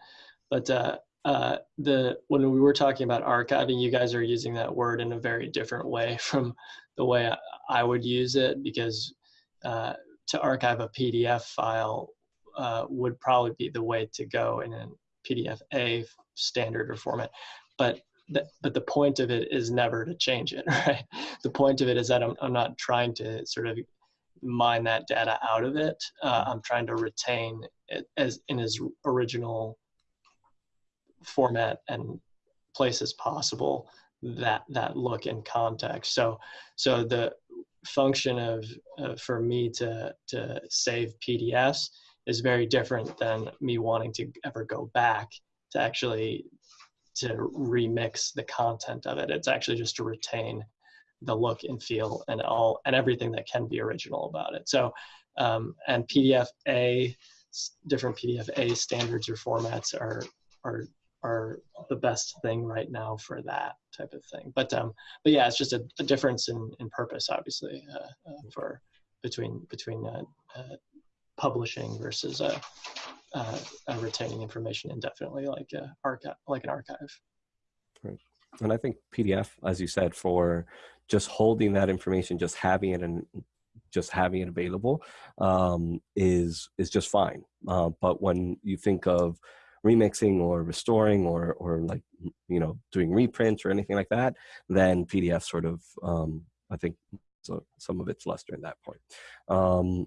But uh, uh, the when we were talking about archiving, you guys are using that word in a very different way [LAUGHS] from the way I, would use it, because uh, to archive a PDF file uh, would probably be the way to go in a PDF A standard or format. But the, but the point of it is never to change it, [LAUGHS] right? The point of it is that I'm, I'm not trying to sort of mine that data out of it. Uh, I'm trying to retain it as in its original format and places possible that that look and context. So so the function of uh, for me to to save PDFs is very different than me wanting to ever go back to actually to remix the content of it. It's actually just to retain the look and feel and all and everything that can be original about it. So um, and PDF A different PDF A standards or formats are are are the best thing right now for that type of thing. But um, but yeah, it's just a, a difference in, in purpose, obviously, uh, uh, for between between uh, uh, publishing versus uh, uh, uh, retaining information indefinitely, like a archive, like an archive. Right, and I think PDF, as you said, for just holding that information, just having it and just having it available um, is is just fine. But when you think of remixing or restoring or or like you know doing reprints or anything like that, then PDF sort of um, I think so some of its luster in that point. Um,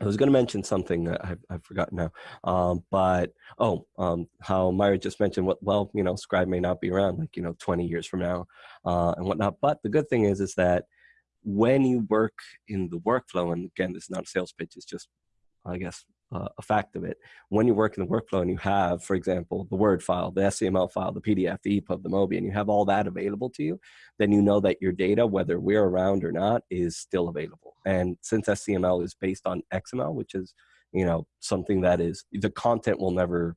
I was going to mention something that I've, I've forgotten now, um, but oh, um, how Myra just mentioned what, well, you know, Scribe may not be around like, you know, 20 years from now uh, and whatnot. But the good thing is, is that when you work in the workflow, and again, this is not a sales pitch, it's just, I guess, uh, a fact of it. When you work in the workflow and you have, for example, the Word file, the SCML file, the PDF, the EPUB, the MOBI, and you have all that available to you, then you know that your data, whether we're around or not, is still available. And since SCML is based on XML, which is, you know, something that is, the content will never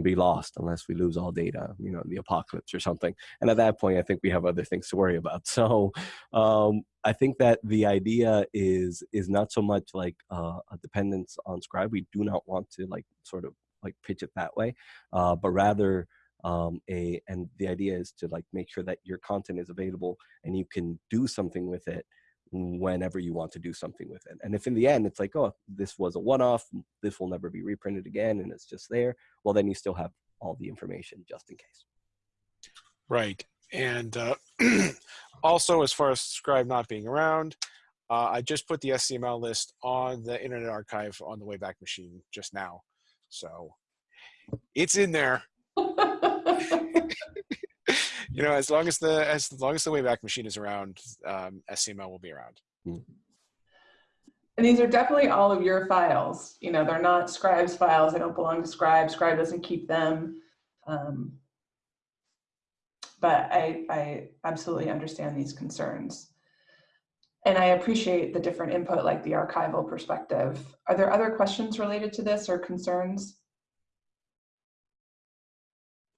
be lost unless we lose all data, you know, the apocalypse or something. And at that point, I think we have other things to worry about. [LAUGHS] So um, I think that the idea is is not so much like uh, a dependence on Scribe. We do not want to like sort of like pitch it that way, uh, but rather um, a and the idea is to like make sure that your content is available and you can do something with it whenever you want to do something with it. And if in the end it's like, oh, this was a one-off, this will never be reprinted again, and it's just there, well, then you still have all the information just in case. Right. And uh, [CLEARS THROAT] also, as far as Scribe not being around, uh, I just put the SCML list on the Internet Archive on the Wayback Machine just now. So it's in there. [LAUGHS] [LAUGHS] You know, as long as the as long as the Wayback Machine is around, um, SCML will be around. And And these are definitely all of your files. You know, they're not Scribe's files. They don't belong to Scribe. Scribe doesn't keep them. Um, but I, I absolutely understand these concerns. And I appreciate the different input like the archival perspective. Are there other questions related to this or concerns?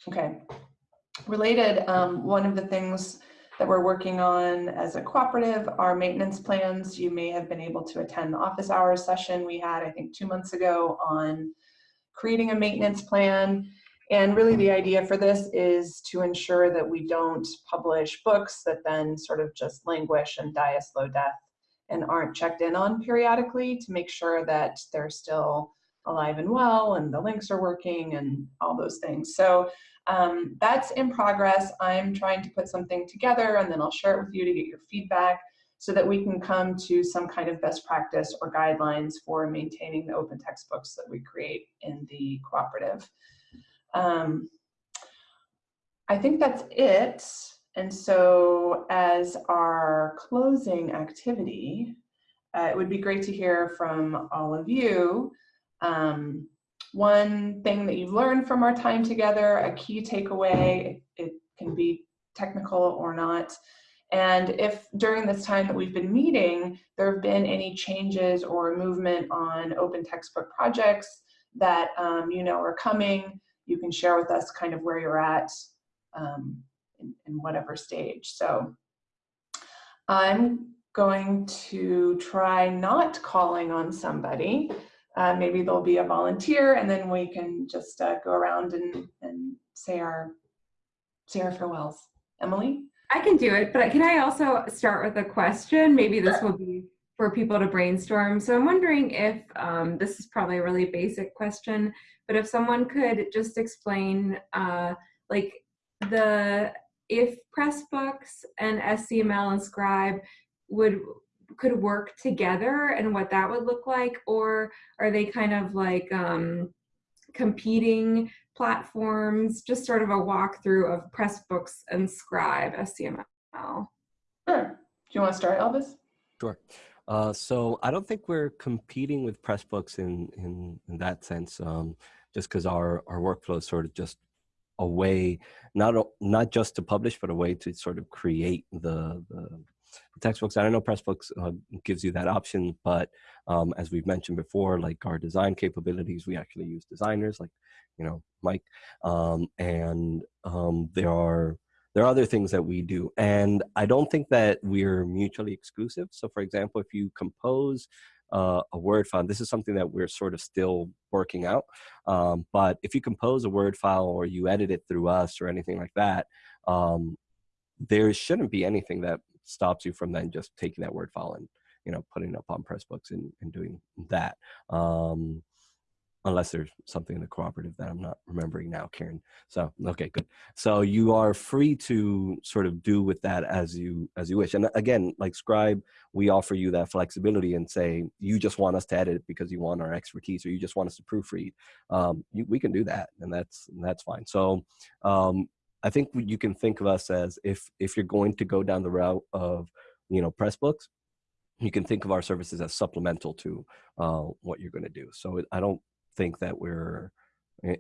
Okay. Related, um, one of the things that we're working on as a cooperative are maintenance plans. You may have been able to attend the office hours session we had, I think, two months ago on creating a maintenance plan. And really the idea for this is to ensure that we don't publish books that then sort of just languish and die a slow death and aren't checked in on periodically to make sure that they're still alive and well and the links are working and all those things. So um, that's in progress. I'm trying to put something together and then I'll share it with you to get your feedback so that we can come to some kind of best practice or guidelines for maintaining the open textbooks that we create in the cooperative. Um, I think that's it. And so as our closing activity, uh, it would be great to hear from all of you. Um, one thing that you've learned from our time together, a key takeaway, it can be technical or not. And if during this time that we've been meeting, there have been any changes or movement on open textbook projects that um, you know are coming, you can share with us kind of where you're at um, in, in whatever stage. So I'm going to try not calling on somebody. Uh, maybe there'll be a volunteer and then we can just uh, go around and, and say our say our farewells. Emily? I can do it, but can I also start with a question? Maybe this will be for people to brainstorm. So I'm wondering if, um, this is probably a really basic question, but if someone could just explain uh, like the, if Pressbooks and SCML and Scribe would could work together and what that would look like, or are they kind of like um, competing platforms? Just sort of a walkthrough of Pressbooks and Scribe SCML. Sure. Do you want to start, Elvis? Sure. Uh, so I don't think we're competing with Pressbooks in in, in that sense, um, just because our our workflow is sort of just a way, not not just to publish, but a way to sort of create the the, textbooks. I know Pressbooks uh, gives you that option, but um, as we've mentioned before, like our design capabilities, we actually use designers like you know Mike, um, and um, there are there are other things that we do and i don't think that we're mutually exclusive so for example if you compose uh, a word file this is something that we're sort of still working out um, but if you compose a word file or you edit it through us or anything like that um, there shouldn't be anything that stops you from then just taking that word file and you know putting it up on pressbooks and, and doing that um, unless there's something in the cooperative that I'm not remembering now, Karen. So, okay, good. So you are free to sort of do with that as you as you wish. And again, like Scribe, we offer you that flexibility and say, you just want us to edit because you want our expertise or you just want us to proofread. Um, you, we can do that and that's, that's fine. So um, I think you can think of us as if, if you're going to go down the route of, you know, Pressbooks, you can think of our services as supplemental to uh, what you're going to do. So I don't think that we're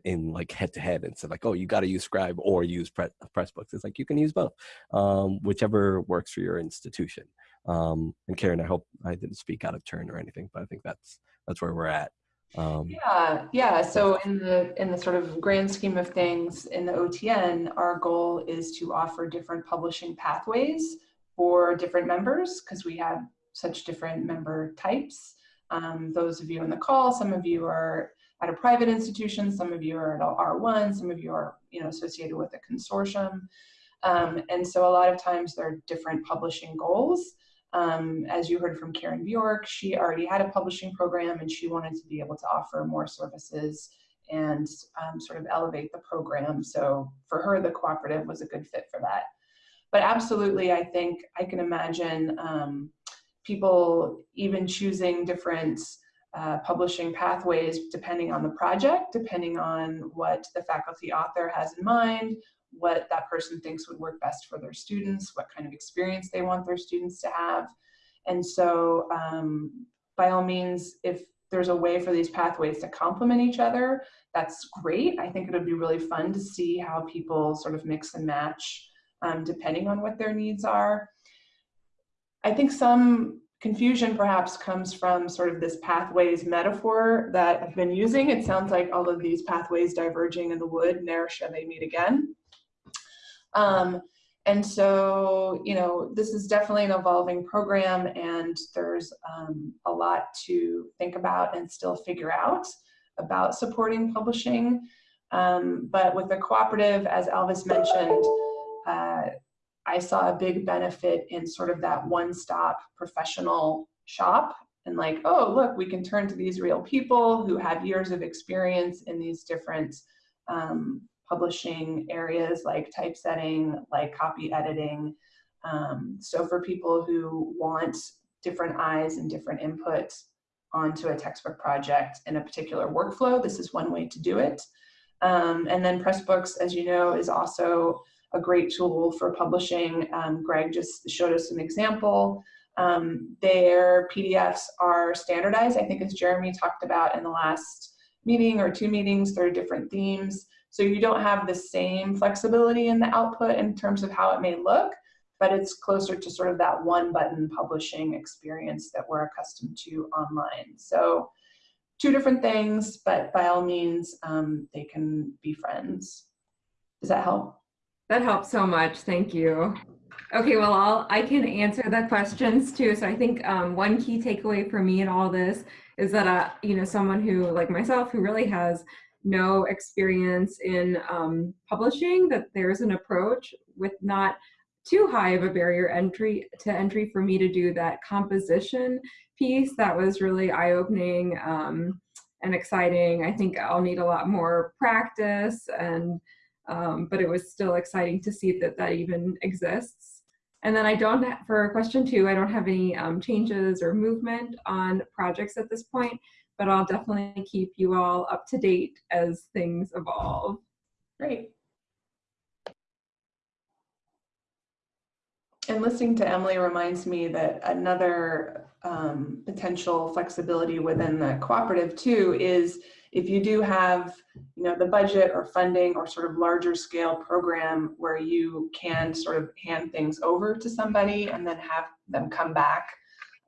in like head to head and said like, oh, you got to use Scribe or use pre Pressbooks. It's like you can use both, um, whichever works for your institution. Um, and Karen, I hope I didn't speak out of turn or anything, but I think that's that's where we're at. Um, yeah, yeah. So in the in the sort of grand scheme of things in the OTN, our goal is to offer different publishing pathways for different members because we have such different member types. Um, those of you on the call, some of you are at a private institution, some of you are at R1, some of you are you know, associated with a consortium. Um, and so a lot of times there are different publishing goals. Um, as you heard from Karen Bjork, she already had a publishing program and she wanted to be able to offer more services and um, sort of elevate the program. So for her, the cooperative was a good fit for that. But absolutely, I think I can imagine um, people even choosing different uh, publishing pathways depending on the project, depending on what the faculty author has in mind, what that person thinks would work best for their students, what kind of experience they want their students to have. And so um, by all means, if there's a way for these pathways to complement each other, that's great. I think it would be really fun to see how people sort of mix and match um, depending on what their needs are. I think some confusion perhaps comes from sort of this pathways metaphor that I've been using. It sounds like all of these pathways diverging in the wood, ne'er shall they meet again. Um, and so, you know, this is definitely an evolving program and there's um, a lot to think about and still figure out about supporting publishing. Um, but with the cooperative, as Elvis mentioned, uh, I saw a big benefit in sort of that one-stop professional shop and like, oh, look, we can turn to these real people who have years of experience in these different um, publishing areas like typesetting, like copy editing. Um, so for people who want different eyes and different input onto a textbook project in a particular workflow, this is one way to do it. Um, and then Pressbooks, as you know, is also a great tool for publishing. Um, Greg just showed us an example. Um, their PDFs are standardized, I think as Jeremy talked about in the last meeting or two meetings, there are different themes. So you don't have the same flexibility in the output in terms of how it may look, but it's closer to sort of that one button publishing experience that we're accustomed to online. So two different things, but by all means, um, they can be friends. Does that help? That helps so much. Thank you. Okay, well, I'll, I can answer the questions too. So I think um, one key takeaway for me in all this is that, uh, you know, someone who like myself who really has no experience in um, publishing, that there's an approach with not too high of a barrier entry to entry for me to do that composition piece that was really eye-opening um, and exciting. I think I'll need a lot more practice and um, but it was still exciting to see that that even exists. And then I don't, for question two, I don't have any um, changes or movement on projects at this point, but I'll definitely keep you all up to date as things evolve. Great. And listening to Emily reminds me that another um, potential flexibility within the cooperative too is if you do have you know the budget or funding or sort of larger scale program where you can sort of hand things over to somebody and then have them come back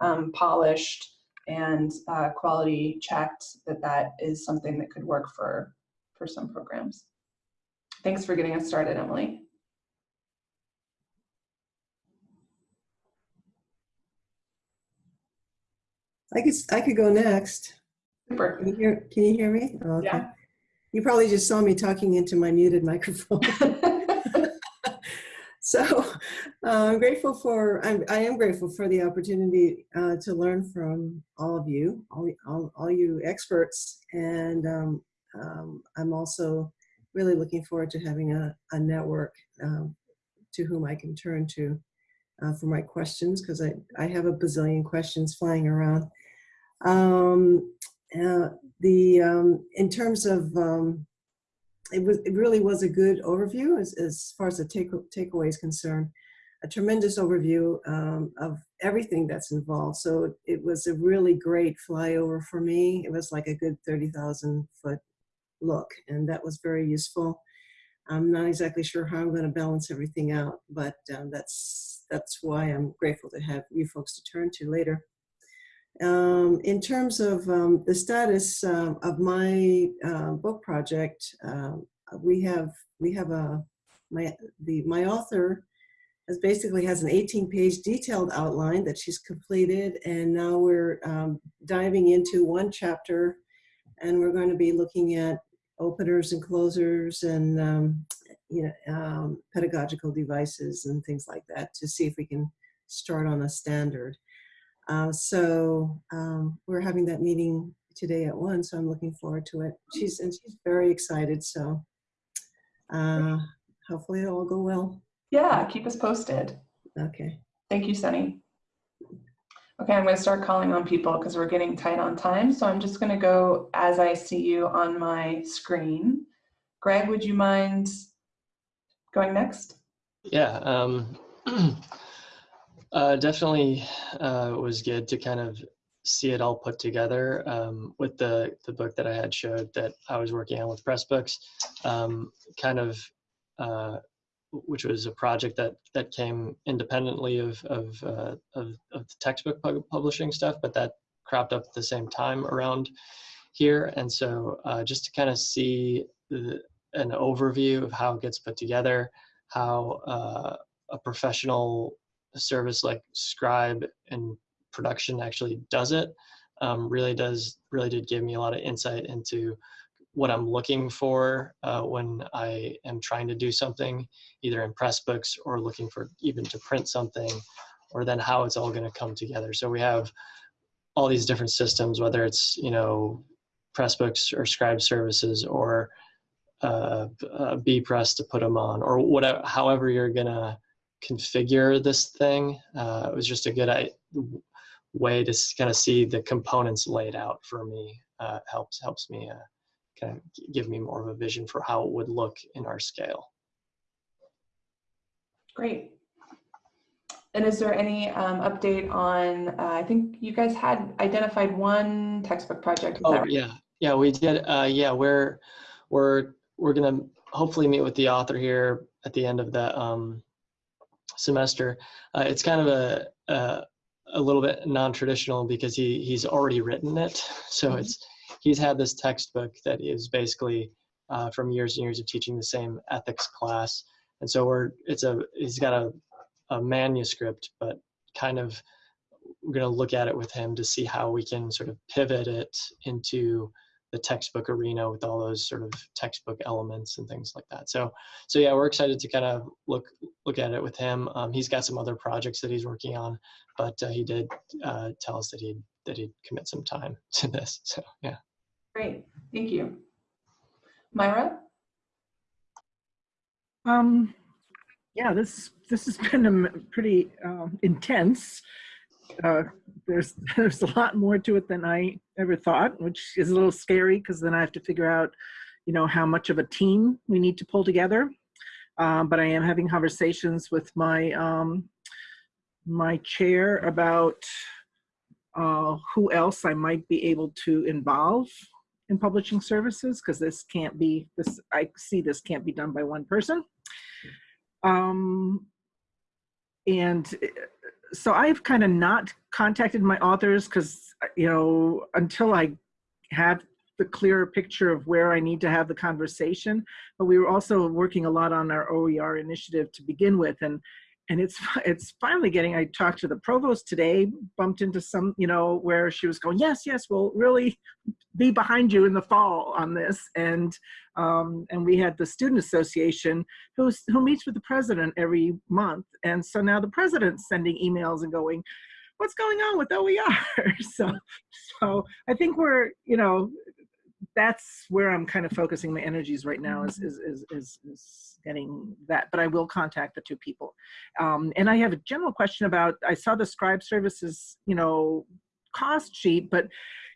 um, polished and uh, quality checked that that is something that could work for for some programs thanks for getting us started emily I could, I could go next. super Can you hear, can you hear me? Oh, okay. Yeah. You probably just saw me talking into my muted microphone. [LAUGHS] [LAUGHS] So uh, I'm grateful for, I'm, I am grateful for the opportunity uh, to learn from all of you, all, all, all you experts. And um, um, I'm also really looking forward to having a, a network um, to whom I can turn to uh, for my questions because I, I have a bazillion questions flying around. Um, uh, the, um, in terms of um, it was it really was a good overview as, as far as the take takeaway is concerned a tremendous overview um, of everything that's involved. So it was a really great flyover for me. It was like a good 30,000 foot look and that was very useful. I'm not exactly sure how I'm going to balance everything out but um, that's that's why I'm grateful to have you folks to turn to later. Um, in terms of um, the status um, of my uh, book project, um, we have we have a my the my author has basically has an 18 page detailed outline that she's completed, and now we're um, diving into one chapter, and we're going to be looking at openers and closers and um, you know pedagogical devices and things like that to see if we can start on a standard. Uh, so um, we're having that meeting today at one, so I'm looking forward to it. She's and she's very excited, so uh, hopefully it'll all go well. Yeah keep us posted Okay. Thank you, Sunny. Okay, I'm going to start calling on people because we're getting tight on time. So I'm just going to go as I see you on my screen. Greg, would you mind going next? Yeah, um, [CLEARS THROAT] uh, definitely uh, was good to kind of see it all put together um, with the the book that I had showed that I was working on with Pressbooks, um, kind of, uh, which was a project that that came independently of of uh, of, of the textbook pub- publishing stuff, but that cropped up at the same time around here, and so uh, just to kind of see the, an overview of how it gets put together, how uh, a professional service like Scribe and production actually does it um, really does really did give me a lot of insight into what I'm looking for uh, when I am trying to do something, either in Pressbooks or looking for even to print something, or then how it's all going to come together. So we have all these different systems, whether it's you know Pressbooks or Scribe services or uh, uh, Bepress to put them on, or whatever, however you're gonna configure this thing. Uh, it was just a good I, way to kind of see the components laid out for me. Uh, helps helps me uh, kind of give me more of a vision for how it would look in our scale. Great. And is there any um, update on, uh, I think you guys had identified one textbook project. Oh right? yeah, yeah, we did. Uh, yeah, we're we're we're gonna hopefully meet with the author here at the end of the um, semester. Uh, it's kind of a, a a little bit non-traditional because he he's already written it. So Mhm. it's he's had this textbook that is basically uh, from years and years of teaching the same ethics class, and so we're it's a he's got a a manuscript, but kind of we're going to look at it with him to see how we can sort of pivot it into the textbook arena with all those sort of textbook elements and things like that. So, so yeah, we're excited to kind of look look at it with him. Um, he's got some other projects that he's working on, but uh, he did uh, tell us that he that he'd commit some time [LAUGHS] to this. So yeah. Great, thank you. Myra? Um, yeah, this this has [LAUGHS] been a pretty um, intense. Uh, there's [LAUGHS] there's a lot more to it than I ever thought, which is a little scary because then I have to figure out, you know, how much of a team we need to pull together. Um, but I am having conversations with my um, my chair about uh, who else I might be able to involve in publishing services because this can't be this. I see this can't be done by one person. Um, and uh, so I've kind of not contacted my authors because, you know, until I have the clearer picture of where I need to have the conversation. But we were also working a lot on our OER initiative to begin with. And and it's [LAUGHS] it's finally getting i talked to the provost today bumped into some you know where she was going yes yes we'll really be behind you in the fall on this. And um, and we had the student association who's who meets with the president every month. And so now the president's sending emails and going what's going on with oer [LAUGHS] so so i think we're you know that's where i'm kind of focusing my energies right now is is is is, is getting that but i will contact the two people. Um, and i have a general question about i saw the scribe services you know cost sheet but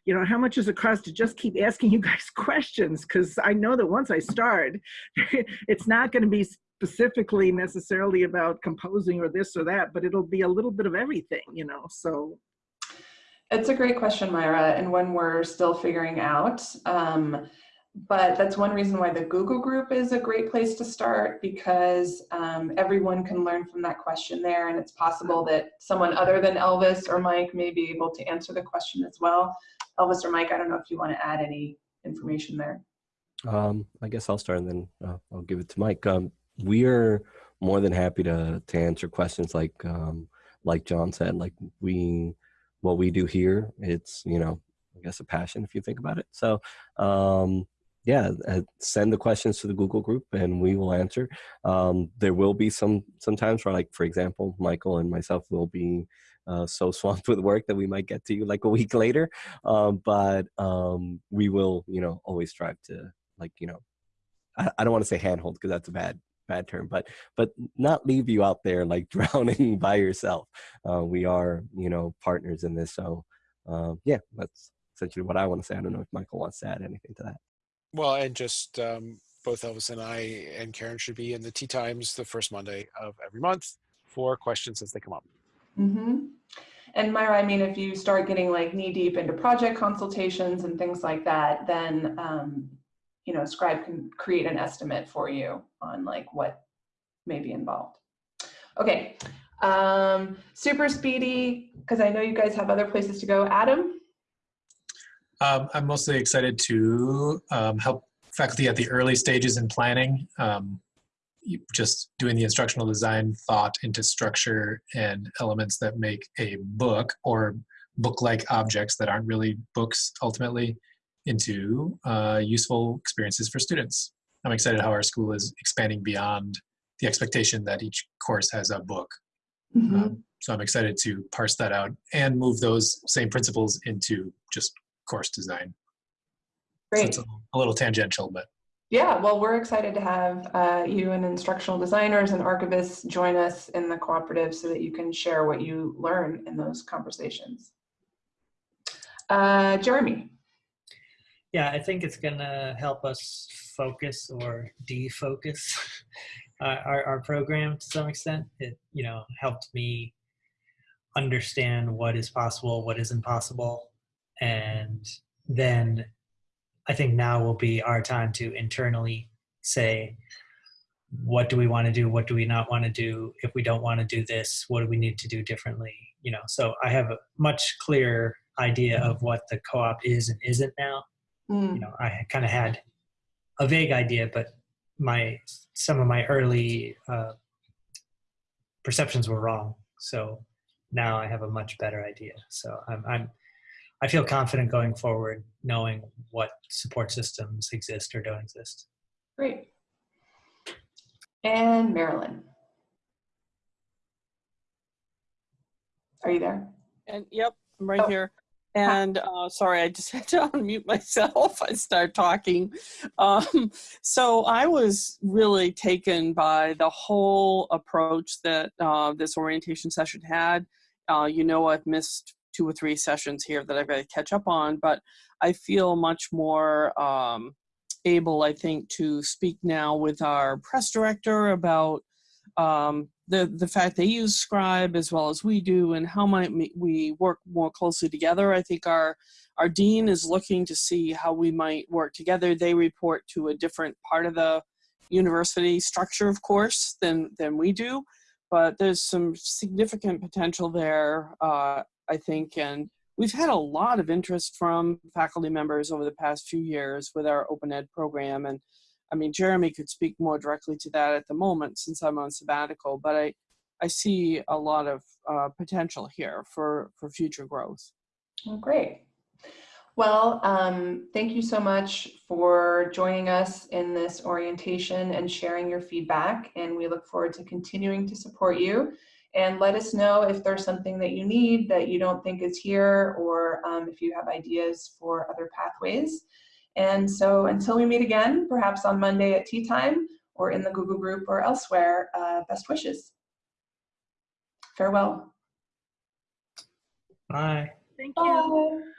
you know how much does it cost to just keep asking [LAUGHS] you guys questions? Because i know that once i start [LAUGHS] it's not going to be specifically necessarily about composing or this or that but it'll be a little bit of everything you know so It's a great question, Myra, and one we're still figuring out. Um, but that's one reason why the Google group is a great place to start because um, everyone can learn from that question there. And it's possible that someone other than Elvis or Mike may be able to answer the question as well. Elvis or Mike, I don't know if you want to add any information there. Um, I guess I'll start and then uh, I'll give it to Mike. Um, we are more than happy to to answer questions like um, like John said. Like we, what we do here, it's you know, I guess a passion if you think about it. So um, yeah, uh, send the questions to the Google group and we will answer. Um, there will be some sometimes where, like for example, Michael and myself will be uh, so [LAUGHS] swamped with work that we might get to you like a week later. Um, but um, we will, you know, always strive to like you know I, I don't want to say handhold because that's a bad bad term but but not leave you out there like [LAUGHS] drowning by yourself uh, we are you know partners in this so um, yeah that's essentially what i want to say i don't know if michael wants to add anything to that Well, and just um, both Elvis and I and Karen should be in the tea times the first Monday of every month for questions as they come up. Mm -hmm. And Myra, I mean, if you start getting like knee deep into project consultations and things like that, then, um, you know, Scribe can create an estimate for you on like what may be involved. Okay, um, super speedy, because I know you guys have other places to go. Adam? Um, I'm mostly excited to um, help faculty at the early stages in planning. Um, just doing the instructional design thought into structure and elements that make a book or book-like objects that aren't really books ultimately into uh, useful experiences for students. I'm excited how our school is expanding beyond the expectation that each course has a book. Um, so I'm excited to parse that out and move those same principles into just course design. So Great. it's a, a little tangential, but Yeah, well, we're excited to have uh, you and instructional designers and archivists join us in the cooperative so that you can share what you learn in those conversations. Uh, Jeremy? Yeah, I think it's gonna help us focus or defocus [LAUGHS] uh, our, our program to some extent. It, you know, helped me understand what is possible, what isn't possible. And then I think now will be our time to internally say, what do we want to do? What do we not want to do? If we don't want to do this, what do we need to do differently? You know, so I have a much clearer idea of what the co-op is and isn't now Mm, you know i kind of had a vague idea but my some of my early uh, perceptions were wrong so now i have a much better idea so i'm i'm i feel confident going forward knowing what support systems exist or don't exist Great. And Marilyn? Are you there? And yep, I'm right Oh. here. And uh, sorry, I just [LAUGHS] had to unmute myself. I start talking. Um, so I was really taken by the whole approach that uh, this orientation session had. Uh, you know, I've missed two or three sessions here that I've got to catch up on, but I feel much more um, able, I think, to speak now with our press director about um, the the fact they use Scribe as well as we do, and how might we work more closely together. I think our our dean is looking to see how we might work together. They report to a different part of the university structure, of course, than than we do, but there's some significant potential there, uh, I think, and we've had a lot of interest from faculty members over the past few years with our open ed program and I mean, Jeremy could speak more directly to that at the moment since I'm on sabbatical, but I, I see a lot of uh, potential here for, for future growth. Oh, great. Well, um, thank you so much for joining us in this orientation and sharing your feedback. And we look forward to continuing to support you. And let us know if there's something that you need that you don't think is here, or um, if you have ideas for other pathways. And so until we meet again, perhaps on Monday at tea time or in the Google group or elsewhere, uh, best wishes. Farewell. bye Thank you. Bye.